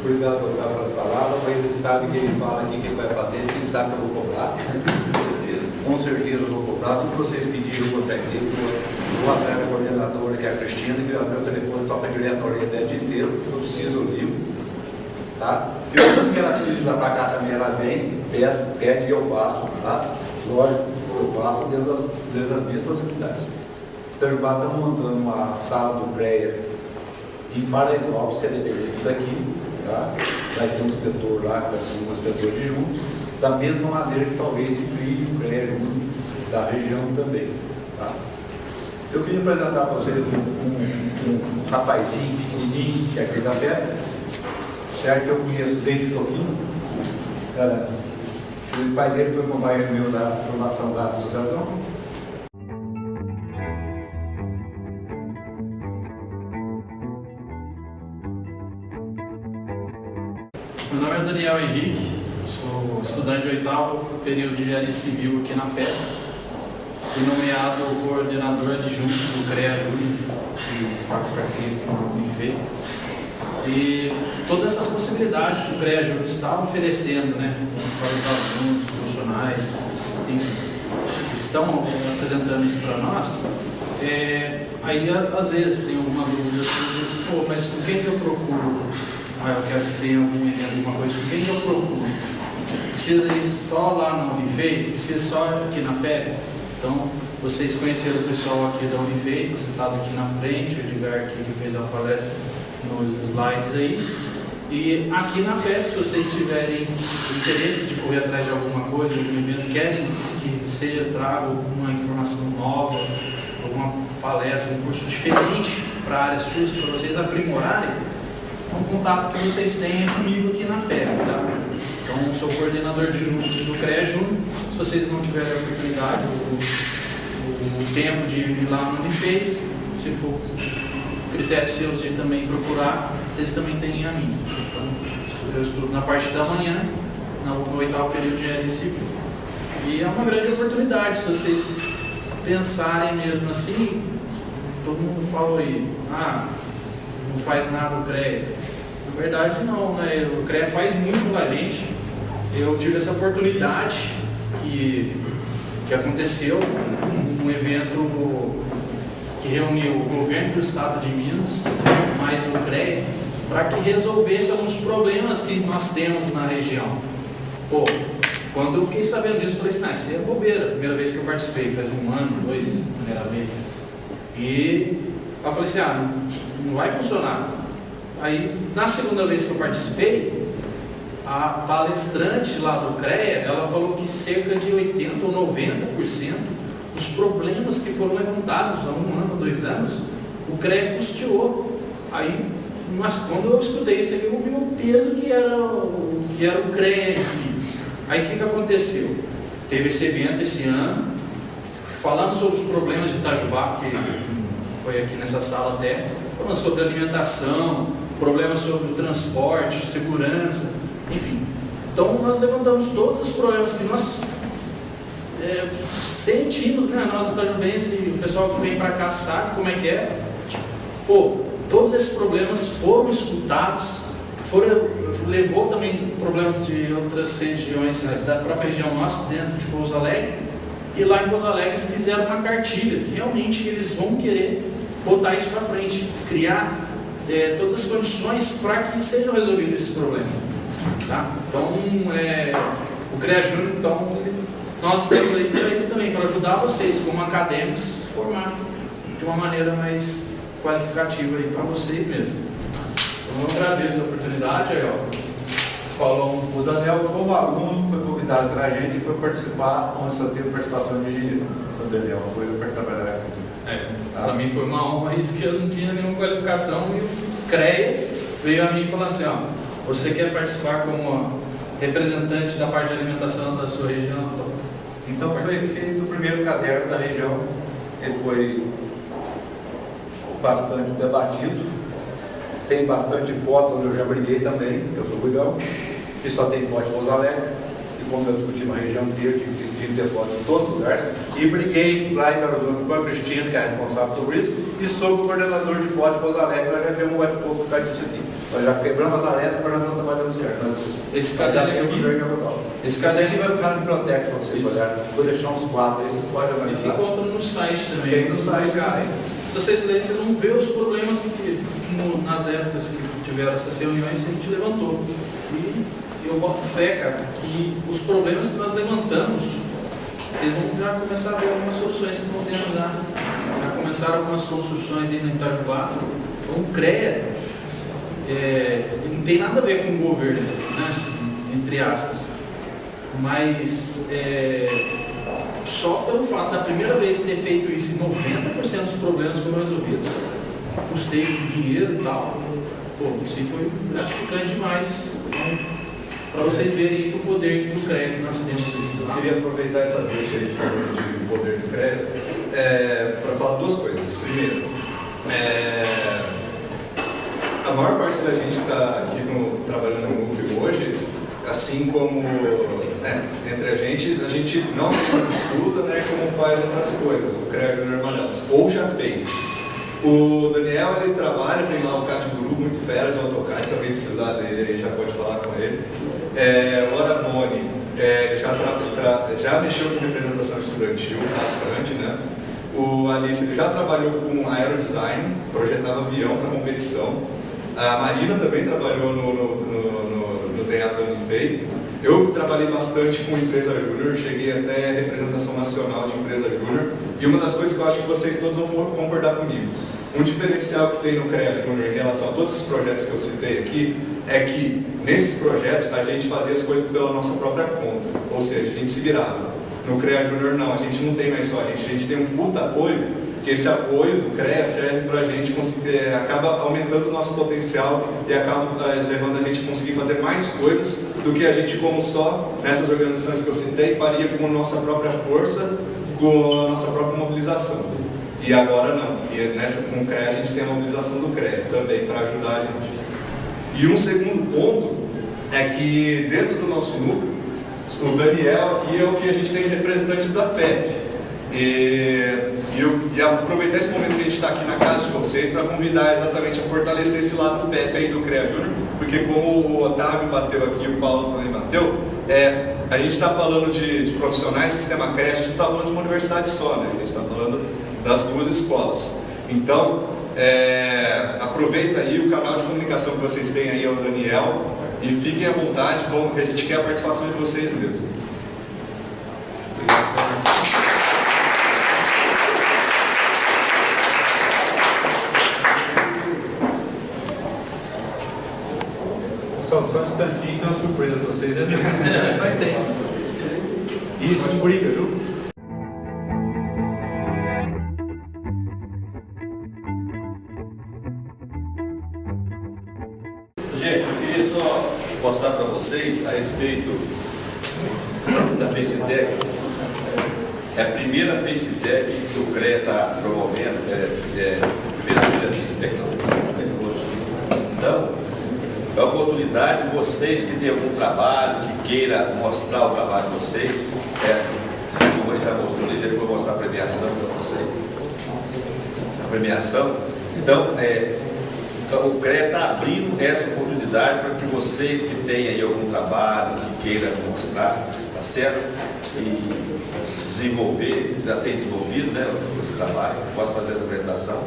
Obrigado a palavra, mas ele sabe que ele fala aqui que ele vai fazer, ele sabe que eu vou cobrar. Com certeza eu vou cobrar. Tudo que vocês pediram por técnico, vou atrás da coordenadora, que é a Cristina, que o meu telefone toca diretoria o dia inteiro, eu preciso livro. Tá? E tudo que ela precisa de lá cá também, ela vem, peça, pede e eu faço. Tá? Lógico, eu faço dentro das, dentro das minhas possibilidades. O Itajubá está montando uma sala do CREA em Paraisópolis, que é dependente daqui, Tá? Vai ter um inspetor lá, vai ser um inspetor de junto, da mesma maneira que talvez se crie o CREA da região também. Tá? Eu queria apresentar para vocês um, um, um, rapazinho pequenininho, que é aqui da Fé, certo? Que eu conheço desde Toquinho. É, o pai dele foi companheiro meu da formação da associação. Estudante de oitavo período de engenharia civil aqui na FED. Fui nomeado coordenador adjunto do CREA Júnior, que está com parceria com o IFE. E todas essas possibilidades que o CREA Júnior está oferecendo né, para os alunos, profissionais, enfim, que estão apresentando isso para nós, é, aí às vezes tem alguma dúvida assim, pô, mas com quem que eu procuro? ah, eu quero que tenha algum, alguma coisa, quem eu procuro? Precisa ir só lá na Unifei? Precisa só aqui na FEB? Então, vocês conheceram o pessoal aqui da Unifei, sentado aqui na frente, o Edgar que fez a palestra nos slides aí. E aqui na FEB, se vocês tiverem interesse de correr atrás de alguma coisa, algum evento, querem que seja trago alguma informação nova, alguma palestra, um curso diferente para a área SUS, para vocês aprimorarem, um contato que vocês têm comigo aqui na FEB, tá? Então, sou coordenador de, do CREA Júnior. Se vocês não tiverem a oportunidade, o, tempo de ir lá no fez, se for critério seus de também procurar, vocês também têm a mim. Então, eu estudo na parte da manhã, no oitavo período de engenharia civil. E é uma grande oportunidade, se vocês pensarem mesmo assim, todo mundo falou aí, ah, não faz nada o CREA. Na verdade não, né? O CREA faz muito pela gente. Eu tive essa oportunidade que, que aconteceu, um evento que reuniu o governo do estado de Minas, mais o CREA, para que resolvesse alguns problemas que nós temos na região. Pô, quando eu fiquei sabendo disso, falei assim, não, isso é bobeira. Primeira vez que eu participei, faz um ano, dois, primeira vez. E eu falei assim, ah, não vai funcionar. Aí, na segunda vez que eu participei, a palestrante lá do CREA, ela falou que cerca de 80% ou 90% dos problemas que foram levantados há um ano, dois anos, o CREA custeou. Aí, mas quando eu escutei isso aqui, eu vi o peso que era, o, que era o CREA em si. Aí o que, que aconteceu? Teve esse evento esse ano, falando sobre os problemas de Itajubá, que foi aqui nessa sala até, falando sobre alimentação, problemas sobre transporte, segurança, enfim. Então nós levantamos todos os problemas que nós é, sentimos, né? Nós itajubenses, o pessoal que vem para cá sabe como é que é. Pô, todos esses problemas foram escutados, foram, levou também problemas de outras regiões, né, da própria região nossa, dentro de Pouso Alegre, e lá em Pouso Alegre fizeram uma cartilha, que realmente eles vão querer botar isso para frente, criar é, todas as condições para que sejam resolvidos esses problemas. Tá? Então, é, o CREA Júnior, então, nós estamos aí para isso também, para ajudar vocês, como acadêmicos, a formar de uma maneira mais qualificativa para vocês mesmo. Então, eu agradeço a oportunidade, aí, ó. Falou. O Daniel foi um aluno, foi convidado para a gente e foi participar, onde só teve participação de o Daniel, foi para trabalhar aqui. É, para mim foi uma honra isso que eu não tinha nenhuma qualificação e o CREA veio a mim e falou assim, ó, você quer participar como representante da parte de alimentação da sua região? Então foi feito o primeiro caderno da região, ele foi bastante debatido, tem bastante fotos onde eu já briguei também, eu sou Guidão, que só tem de Pouso Alegre, e como eu discuti uma região inteira, tive ter fotos em todos os lugares, e briguei lá em Belo Horizonte com a Cristina, que é responsável por isso, e sou o coordenador de de Pouso Alegre, nós já temos um bate-pouco por disso aqui. Nós já quebramos as arestas, nós não estamos trabalhando certo. Esse caderno aqui, esse caderno vai ficar no biblioteca para vocês olharem. Vou deixar uns quatro aí, vocês podem analisar. E se encontra no site também. Tem no site, cara. Se vocês lerem, vocês vão ver os problemas que, no, nas épocas que tiveram essas reuniões, a gente levantou. E eu boto fé, cara, que os problemas que nós levantamos, vocês vão já começar a ver algumas soluções que vão ter já. Já começaram algumas construções aí no Itajubá. Então, o CREA é, não tem nada a ver com o governo, né? entre aspas. Mas é, só pelo fato da primeira vez ter feito isso, 90% dos problemas foram resolvidos. Custei dinheiro e tal. Pô, isso aí foi gratificante demais. Então, para vocês verem o poder do crédito que nós temos aqui. Eu queria aproveitar essa deixa aí de poder do crédito é, para falar duas coisas. Primeiro, é, a maior parte da gente que está aqui no, trabalhando no núcleo hoje, assim como né, entre a gente, a gente não estuda né, como faz outras coisas, o CREA Júnior ou já fez. O Daniel ele trabalha, tem lá o CAT Guru, muito fera de AutoCAD, se alguém precisar dele aí já pode falar com ele. É, o Aramone é, já, já mexeu com representação estudantil bastante, né? O Alice ele já trabalhou com aerodesign, projetava avião para competição. A Marina também trabalhou no, no, no, no, no Unifei. Eu trabalhei bastante com empresa júnior, cheguei até representação nacional de empresa júnior. E uma das coisas que eu acho que vocês todos vão concordar comigo, um diferencial que tem no CREA Júnior em relação a todos os projetos que eu citei aqui, é que nesses projetos a gente fazia as coisas pela nossa própria conta, ou seja, a gente se virava. No CREA Júnior não, a gente não tem mais só a gente, a gente tem um puta apoio, que esse apoio do CREA serve para a gente conseguir, é, acaba aumentando o nosso potencial e acaba é, levando a gente a conseguir fazer mais coisas do que a gente como só, nessas organizações que eu citei, faria com nossa própria força, com a nossa própria mobilização. E agora não. E nessa, com o CREA a gente tem a mobilização do CREA também para ajudar a gente. E um segundo ponto é que dentro do nosso núcleo, o Daniel e eu que a gente tem representantes da FEP. E, e, eu, e aproveitar esse momento que a gente está aqui na casa de vocês para convidar exatamente a fortalecer esse lado FEP aí do CREA Júnior, porque como o Otávio bateu aqui, o Paulo também bateu, é, a gente está falando de, de, profissionais sistema CREA, a gente não está falando de uma universidade só, né? a gente está falando das duas escolas. Então, é, aproveita aí o canal de comunicação que vocês têm aí ao Daniel e fiquem à vontade, vamos, que a gente quer a participação de vocês mesmo. É a primeira FaceTech que o CREA está promovendo, é, é a primeira feira de tecnologia. Então, é a oportunidade de vocês que têm algum trabalho, que queira mostrar o trabalho de vocês, é, como ele já mostrou ali, depois vou mostrar a premiação para vocês. A premiação. Então, é, então, o CREA está abrindo essa oportunidade para que vocês que têm aí algum trabalho, que queiram mostrar, tá certo? E desenvolver, já tem desenvolvido né, esse trabalho, posso fazer essa apresentação.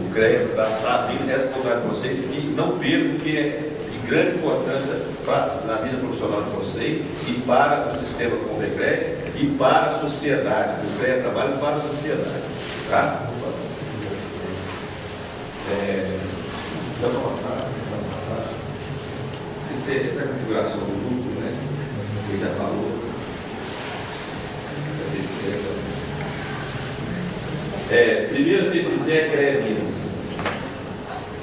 O CREA está tá essa oportunidade para vocês que não percam, porque é de grande importância pra, na vida profissional de vocês e para o sistema CREA e para a sociedade. O CREA trabalha para a sociedade. Tá? É, para passar? Para passar? Essa, é- essa é a configuração do? Ele já falou. Que é. Primeira tem é Minas.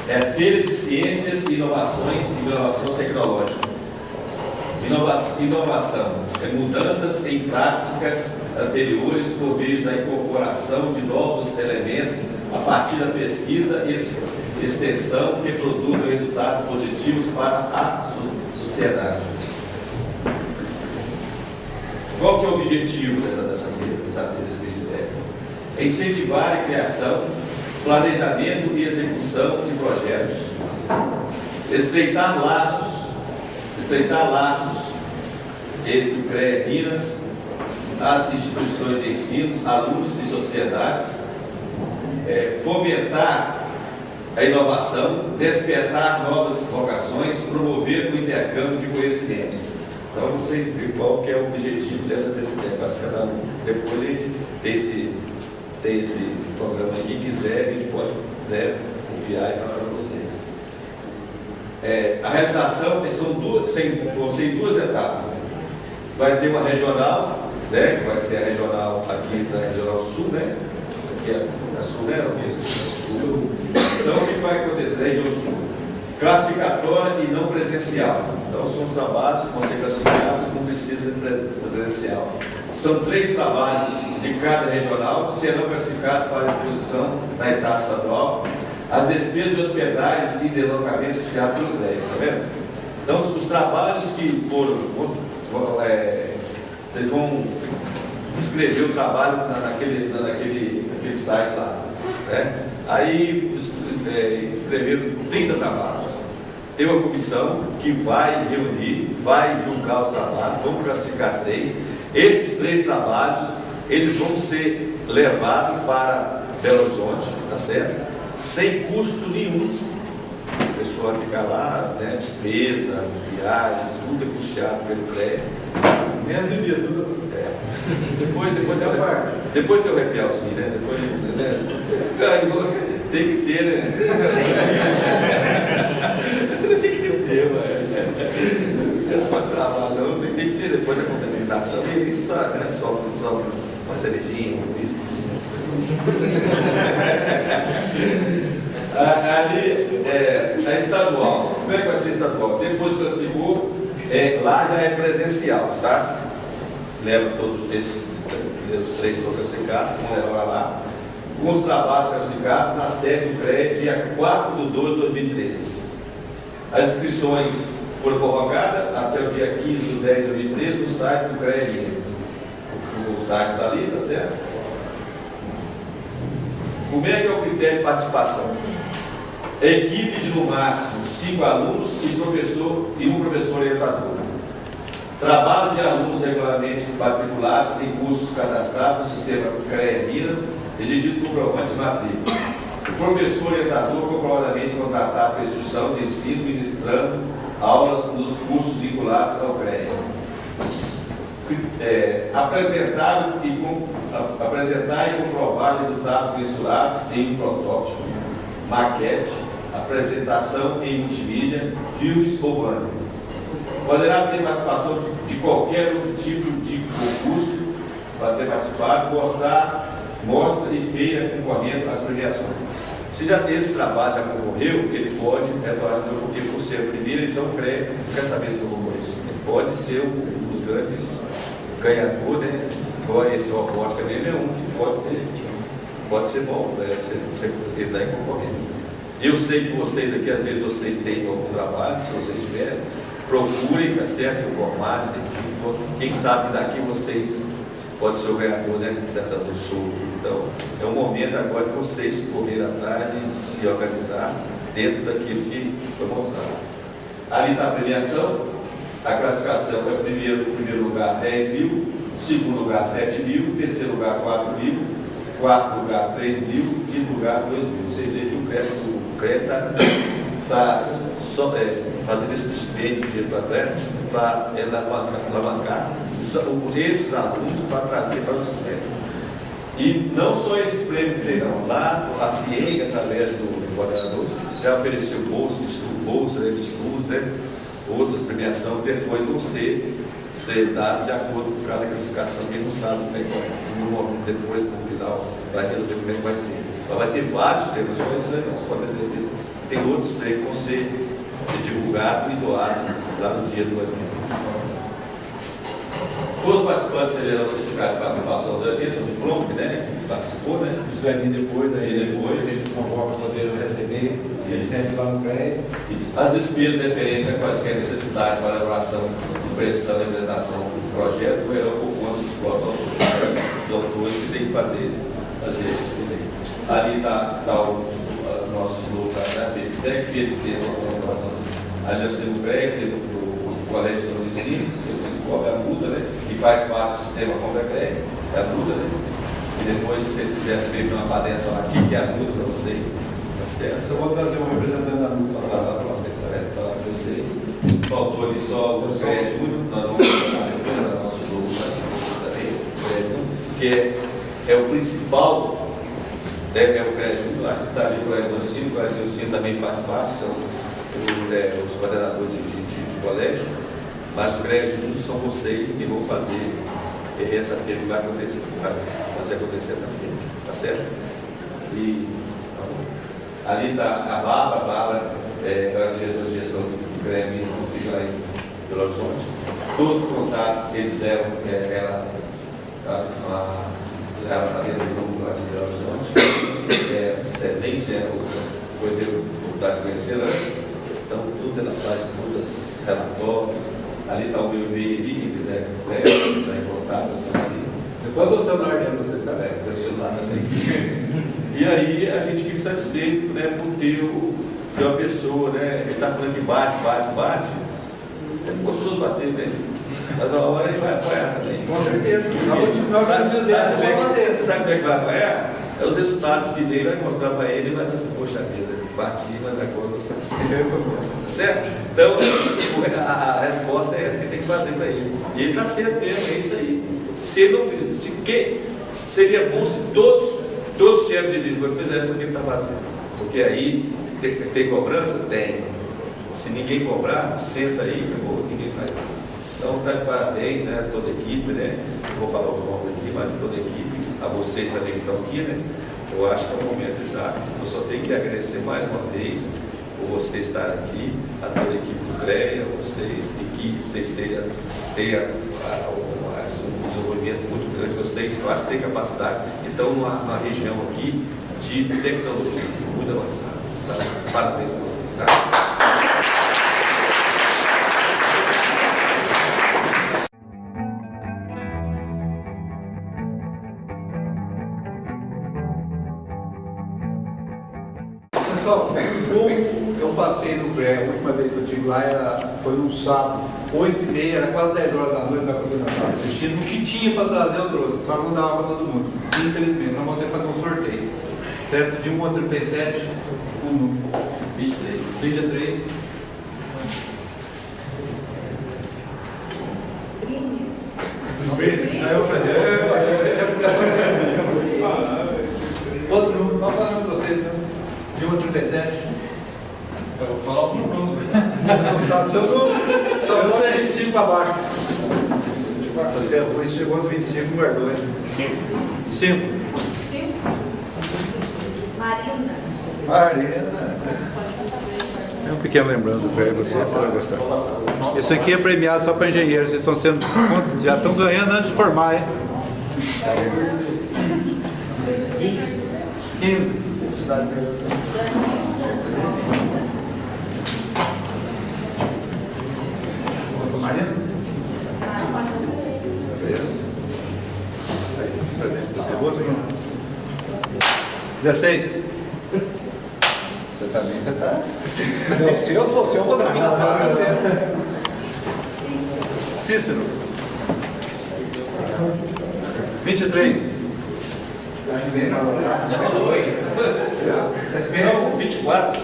É a Feira de Ciências, Inovações e Inovação Tecnológica. Inova- inovação é mudanças em práticas anteriores por meio da incorporação de novos elementos a partir da pesquisa e ex- extensão que produzem resultados positivos para a so- sociedade. Qual que é o objetivo dessa, dessa feira, dessa feira desse? É incentivar a criação, planejamento e execução de projetos, estreitar laços, estreitar laços entre o CREA Minas, as instituições de ensino, alunos e sociedades, é, fomentar a inovação, despertar novas vocações, promover o intercâmbio de conhecimento. Então, não sei qual que é o objetivo dessa acho que cada um, depois a gente tem esse, tem esse programa aí, quem quiser, a gente pode né, copiar e passar para vocês. É, a realização são duas, sem- vão ser em duas etapas. Vai ter uma regional, né, que vai ser a regional aqui da Regional Sul, né? Isso aqui é a Sul, né? Isso, Sul. Então, o que vai acontecer? Região Sul. Classificatória e não presencial. Então, são os trabalhos que vão ser classificados, não precisa presencial. São três trabalhos de cada regional, serão classificados para exposição na etapa estadual. As despesas de hospedagens e deslocamentos fiados pelo CREA, está vendo? Então, os, os trabalhos que foram, vão- é, vocês vão escrever o trabalho na- naquele, na- naquele, naquele site lá. Né? Aí é, escreveram 30 trabalhos. Tem uma comissão que vai reunir, vai julgar os trabalhos, vamos classificar três. Esses três trabalhos, eles vão ser levados para Belo Horizonte, tá certo? Sem custo nenhum. A pessoa fica lá, né, despesa, viagem, tudo é puxado pelo CREA. Menos de dia, tudo. Depois, depois tem Tem a o parte. depois tem o happy hour, sim, né? Depois, né? Ganhou, tem que ter, né? *laughs* que ter, mano. É só trabalho, não, tem, que ter depois da confraternização. E isso só, né? Só, só uma cervejinha, um whisky. *laughs* A- Ali, é, a estadual, como é que vai ser estadual? Depois que classificou, é, lá já é presencial, tá? Leva todos esses, os três que classificados, vão levar lá, com os trabalhos classificados na sede do CREA, dia 4 de 12 de 2013. As inscrições foram prorrogadas até o dia 15 de 10 de 2013 no site do Minas. O, site está ali, tá certo? Como é que é o critério de participação? Equipe de no máximo cinco alunos e, professor, e um professor orientador. Trabalho de alunos regularmente matriculados em cursos cadastrados no sistema CREA Minas, exigido comprovante de matrícula. Professor orientador comprovadamente contratado para instituição de ensino ministrando aulas nos cursos vinculados ao CREA. É, apresentar, e apresentar e comprovar resultados mensurados em um protótipo, maquete, apresentação em multimídia, filmes ou banner. Poderá ter participação de, de qualquer outro tipo de concurso para ter participado, mostrar, mostra e feira concorrendo às premiações. Se já esse trabalho, já concorreu, ele pode retornar de porque por ser o primeiro, então crê, não quer saber se eu concorreu. Ele pode ser um dos grandes ganhadores, né? Igual esse robótica dele é um que pode ser, pode ser bom, né? Você, você, ele está concorrendo. Eu sei que vocês aqui, às vezes, vocês têm algum trabalho, se vocês tiverem, procurem, tá certo? Informar, quem sabe daqui vocês pode ser o ganhador né, do Sul. Então, é um momento agora de vocês correr atrás de se organizar dentro daquilo que foi mostrado. Ali está a premiação, a classificação é primeiro, primeiro lugar 10 mil, segundo lugar 7 mil, terceiro lugar 4 mil, quarto lugar 3 mil, quinto lugar 2 mil. Vocês veem que o crédito, o crédito está tá, é, fazendo esse dispêndio de dinheiro para a terra para alavancar esses alunos para trazer para o sistema. E não só esses prêmios que terão lá, a FIEG, através do coordenador, já ofereceu bolsa de estudo, bolsa de estudos, né? outras premiações, depois vão ser, ser dados de acordo com cada classificação, quem não sabe como é que depois, no final, vai resolver como é que vai ser. Mas vai ter vários prêmios, só esses pode ser, tem outros prêmios que vão ser divulgados e doados lá no dia do evento. Todos os participantes receberão certificado de participação do evento, o diploma, né? Que participou, né? Isso vai vir depois, aí E depois. eles convocam para poder receber, recebe lá no CREA. As despesas referentes a quaisquer necessidades para elaboração, impressão e apresentação do projeto verão por conta dos próprios autores, os autores que têm que fazer, fazer. Ali está tá o nosso slogan, né? Pesquitec, Fia de Ciência e Inovação. Ali nós temos o CREA, temos o Colégio de Ensino, temos o CICOB, a multa, né? que faz parte do sistema contra crédito, é a multa, né? E depois, se vocês quiserem ver uma palestra lá, aqui, que é a multa para vocês? Só vou trazer um representante da Falar lá para falar para vocês. Faltou ali só o crédito, nós vamos representar nosso jogo também, o crédito, que é, é o principal, é, é o crédito, acho que está ali o Ensino, o Ensino também faz parte, são é, os coordenadores de, de, de, de colégio. Mas o crédito são vocês que vão fazer essa feira que vai acontecer, vai fazer acontecer essa feira, tá certo? E tá ali está a Bárbara, a Bárbara é, é a diretora de gestão do Grêmio, fica lá em Belo Horizonte. Todos os contatos que eles deram, é, ela está dentro do grupo lá de Belo Horizonte, é excelente, é, foi ter oportunidade de conhecer antes. Então, tudo ela faz, todas relatórios, Ali está o meu e-mail ali, quem quiser está em contato, está ali. Depois do celular dele, vocês tem o celular E aí a gente fica satisfeito né, por ter, o, ter uma pessoa, né? Ele está falando que bate, bate, bate. É gostoso bater, né? Mas a hora ele vai apoiar também. Com certeza. Sabe, sabe, sabe, sabe como é que vai apoiar? É os resultados que ele vai mostrar para ele e vai dizer assim, poxa vida, bati, mas agora eu estou Certo? Então, a, a, resposta é essa que tem que fazer para ele. E ele está certo mesmo, é isso aí. Se ele não fizer, se, que, seria bom se todos, todos os chefes de diretoria fizessem o que ele está fazendo. Porque aí, tem, tem, cobrança? Tem. Se ninguém cobrar, senta aí, acabou, ninguém faz. Então, está de parabéns, né, toda a equipe, né? Vou falar os nomes aqui, mas toda a equipe, a vocês também que estão aqui, né? Eu acho que é o momento exato. Eu só tenho que agradecer mais uma vez por você estar aqui, a toda a equipe do CREA, vocês, e que vocês tenham, tenham um desenvolvimento muito grande. Vocês, eu acho que têm capacidade, então, numa, região aqui de tecnologia muito avançada. Parabéns a vocês. Lá era, foi num sábado, 8 e meia, era quase 10 horas da noite, da coordenação. O que tinha para trazer eu trouxe, só não dava para todo mundo. Infelizmente, nós vamos ter que fazer um sorteio. Certo? De 1 a 37, um, 23. 23. Aí eu falei, eu achei que você ia *laughs* Outro número, qual é o número de vocês? né? De 1 a 37. Eu vou falar o número. Não sabe, só só- só você 25 para baixo. Você foi, chegou aos 25, guardou, hein? 5. 5. Cinco. Marina. Marina. É uma pequena lembrança para você, você vai gostar. Isso aqui é premiado só para engenheiros, vocês estão sendo. Já estão ganhando antes de formar, hein? 15. Marina? Isso. Aí, pra dentro. Outro número. 16. Você tá bem, você tá? Não, se eu fosse, eu vou dar. Cícero. 23. Acho bem, não. Já falou, hein? Tá esperando? Não, 24.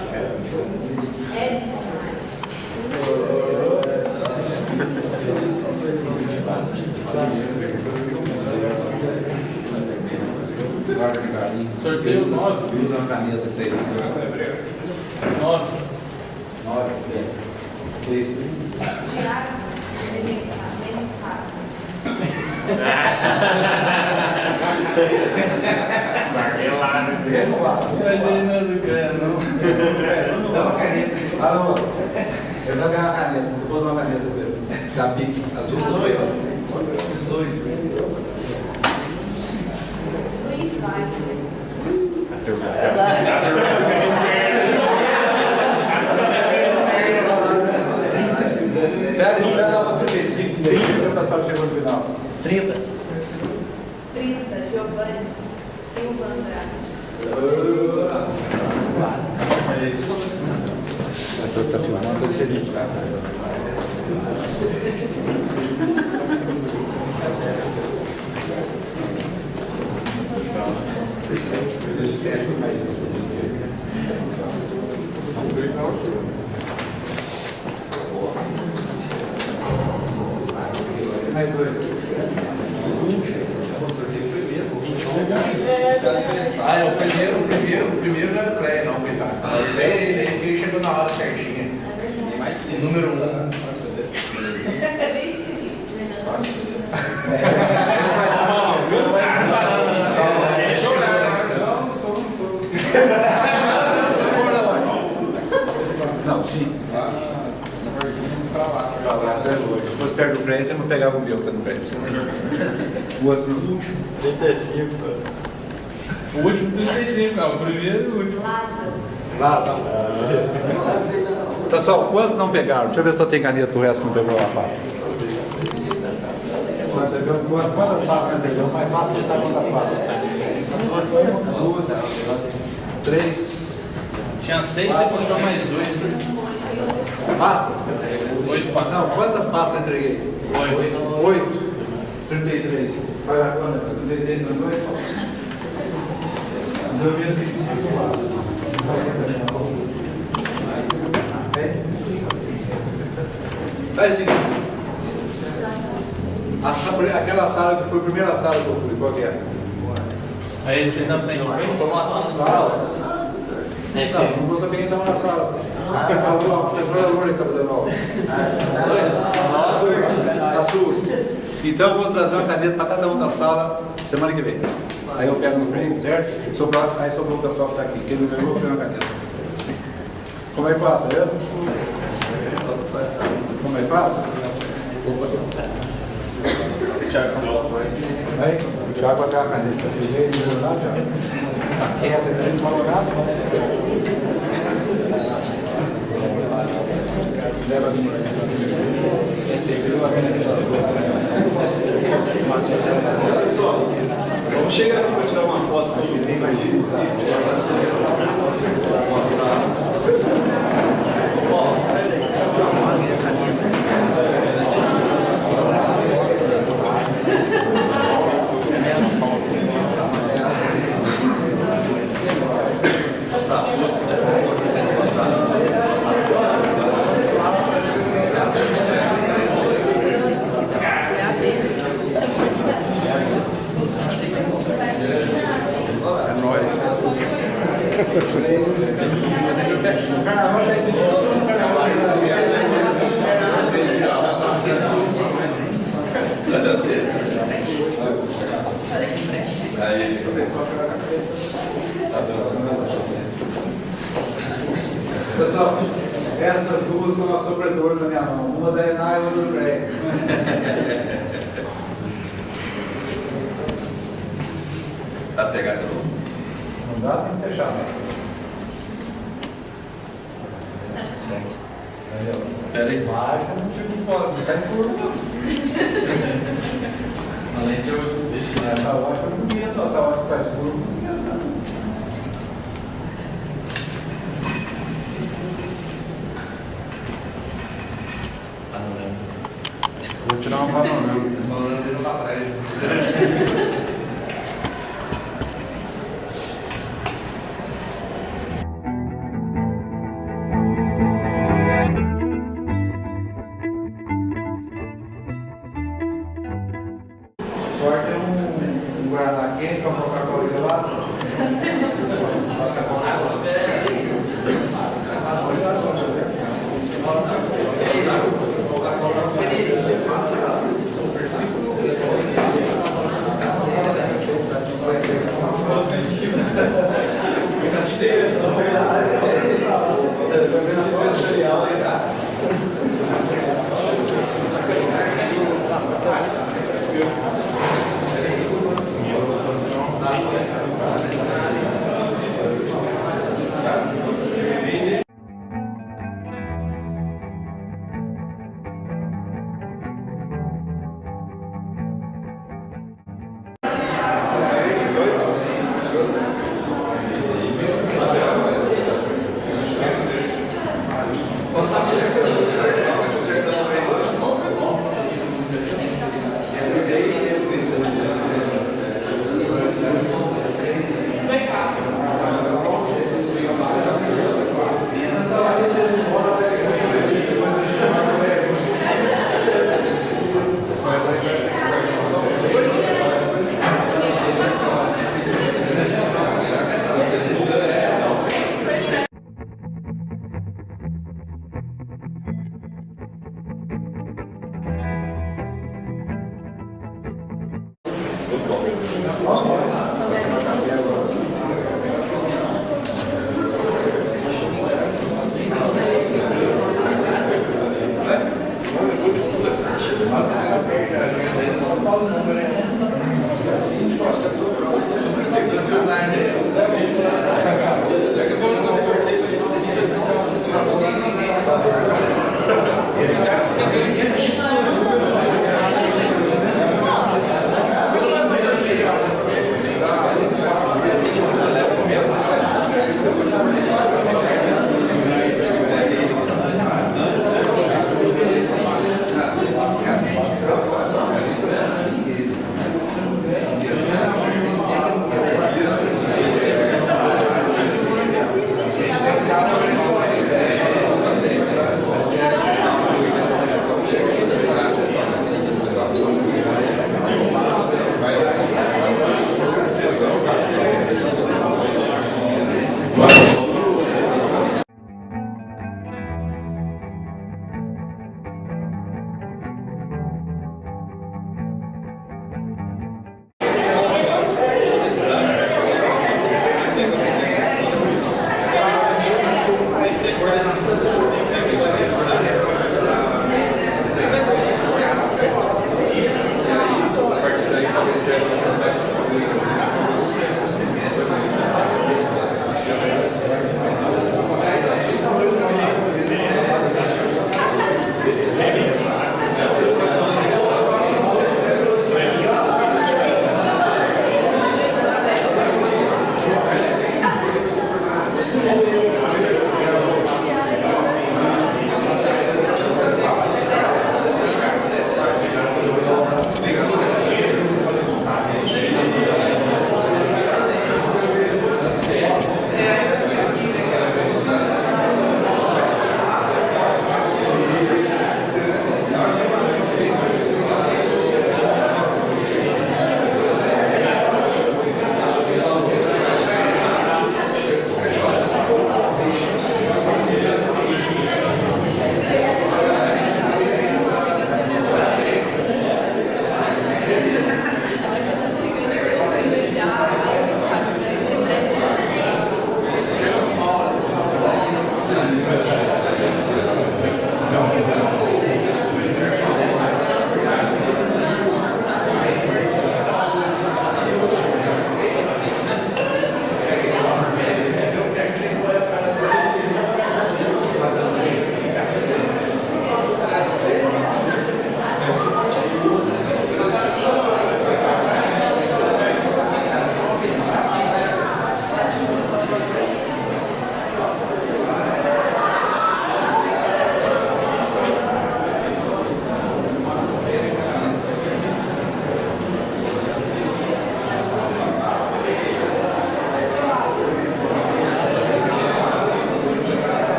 Guarda de carinho. Sorteio 9. Usa uma caneta pra ele. 9. 9. Isso. Tiago. Elementar. Mas ele não é do cara, não. Dá uma caneta. Alô. Eu vou ganhar uma caneta. Depois uma caneta. Da pique. Azul. Luiz Wagner. Pera, espera lá para 35. Deixa o pessoal chegou no final. 30. 30. Giovanni Silva Andrade. Essa está filmando, deixa ele Mais dois. Ah, é o primeiro, o primeiro, o primeiro era o Cleia, não, coitado. Mas ele, ele chegou na hora certinha. Número um. Luiz Felipe. Não, sim. Pra lá, até hoje. Se fosse perto do prédio, você não pegava o meu que tá no prédio. O outro, o último. O último 35, não. O primeiro e o último. Lázaro. Lá, tá. Pessoal, quantos não pegaram? Deixa eu ver se eu tenho caneta, o resto não pegou a pasta. Quantas pastas entendeu? Mais fácil de estar quantas pastas. Duas, três, Tinha 6, você puxou mais 2. pastas? 8 passados. Não, quantas pastas eu entreguei? Oito. Oito. 33. Vai lá, quando? 33 mais dois? Deu menos 25 Faz o seguinte. A sala- aquela sala que foi a primeira sala que eu fui, qual que é? Aí esse na frente. Sala? Não, não vou saber quem estava na sala. A professora Loura que estava dando aula. A SUS. Então vou trazer uma caneta para cada um da sala semana que vem. Aí eu pego no prêmio, certo? Sobrou, aí sobrou o pessoal que está aqui. Quem não ganhou, ganhou uma caneta. Como é que faço, tá vendo? Como é que faço? Aí, o Thiago vai dar a caneta. Ele melhorar, Thiago? Tá quieto, ele não falou nada. Leva a minha. Integrou a caneta. Olha vamos chegar aqui para tirar uma foto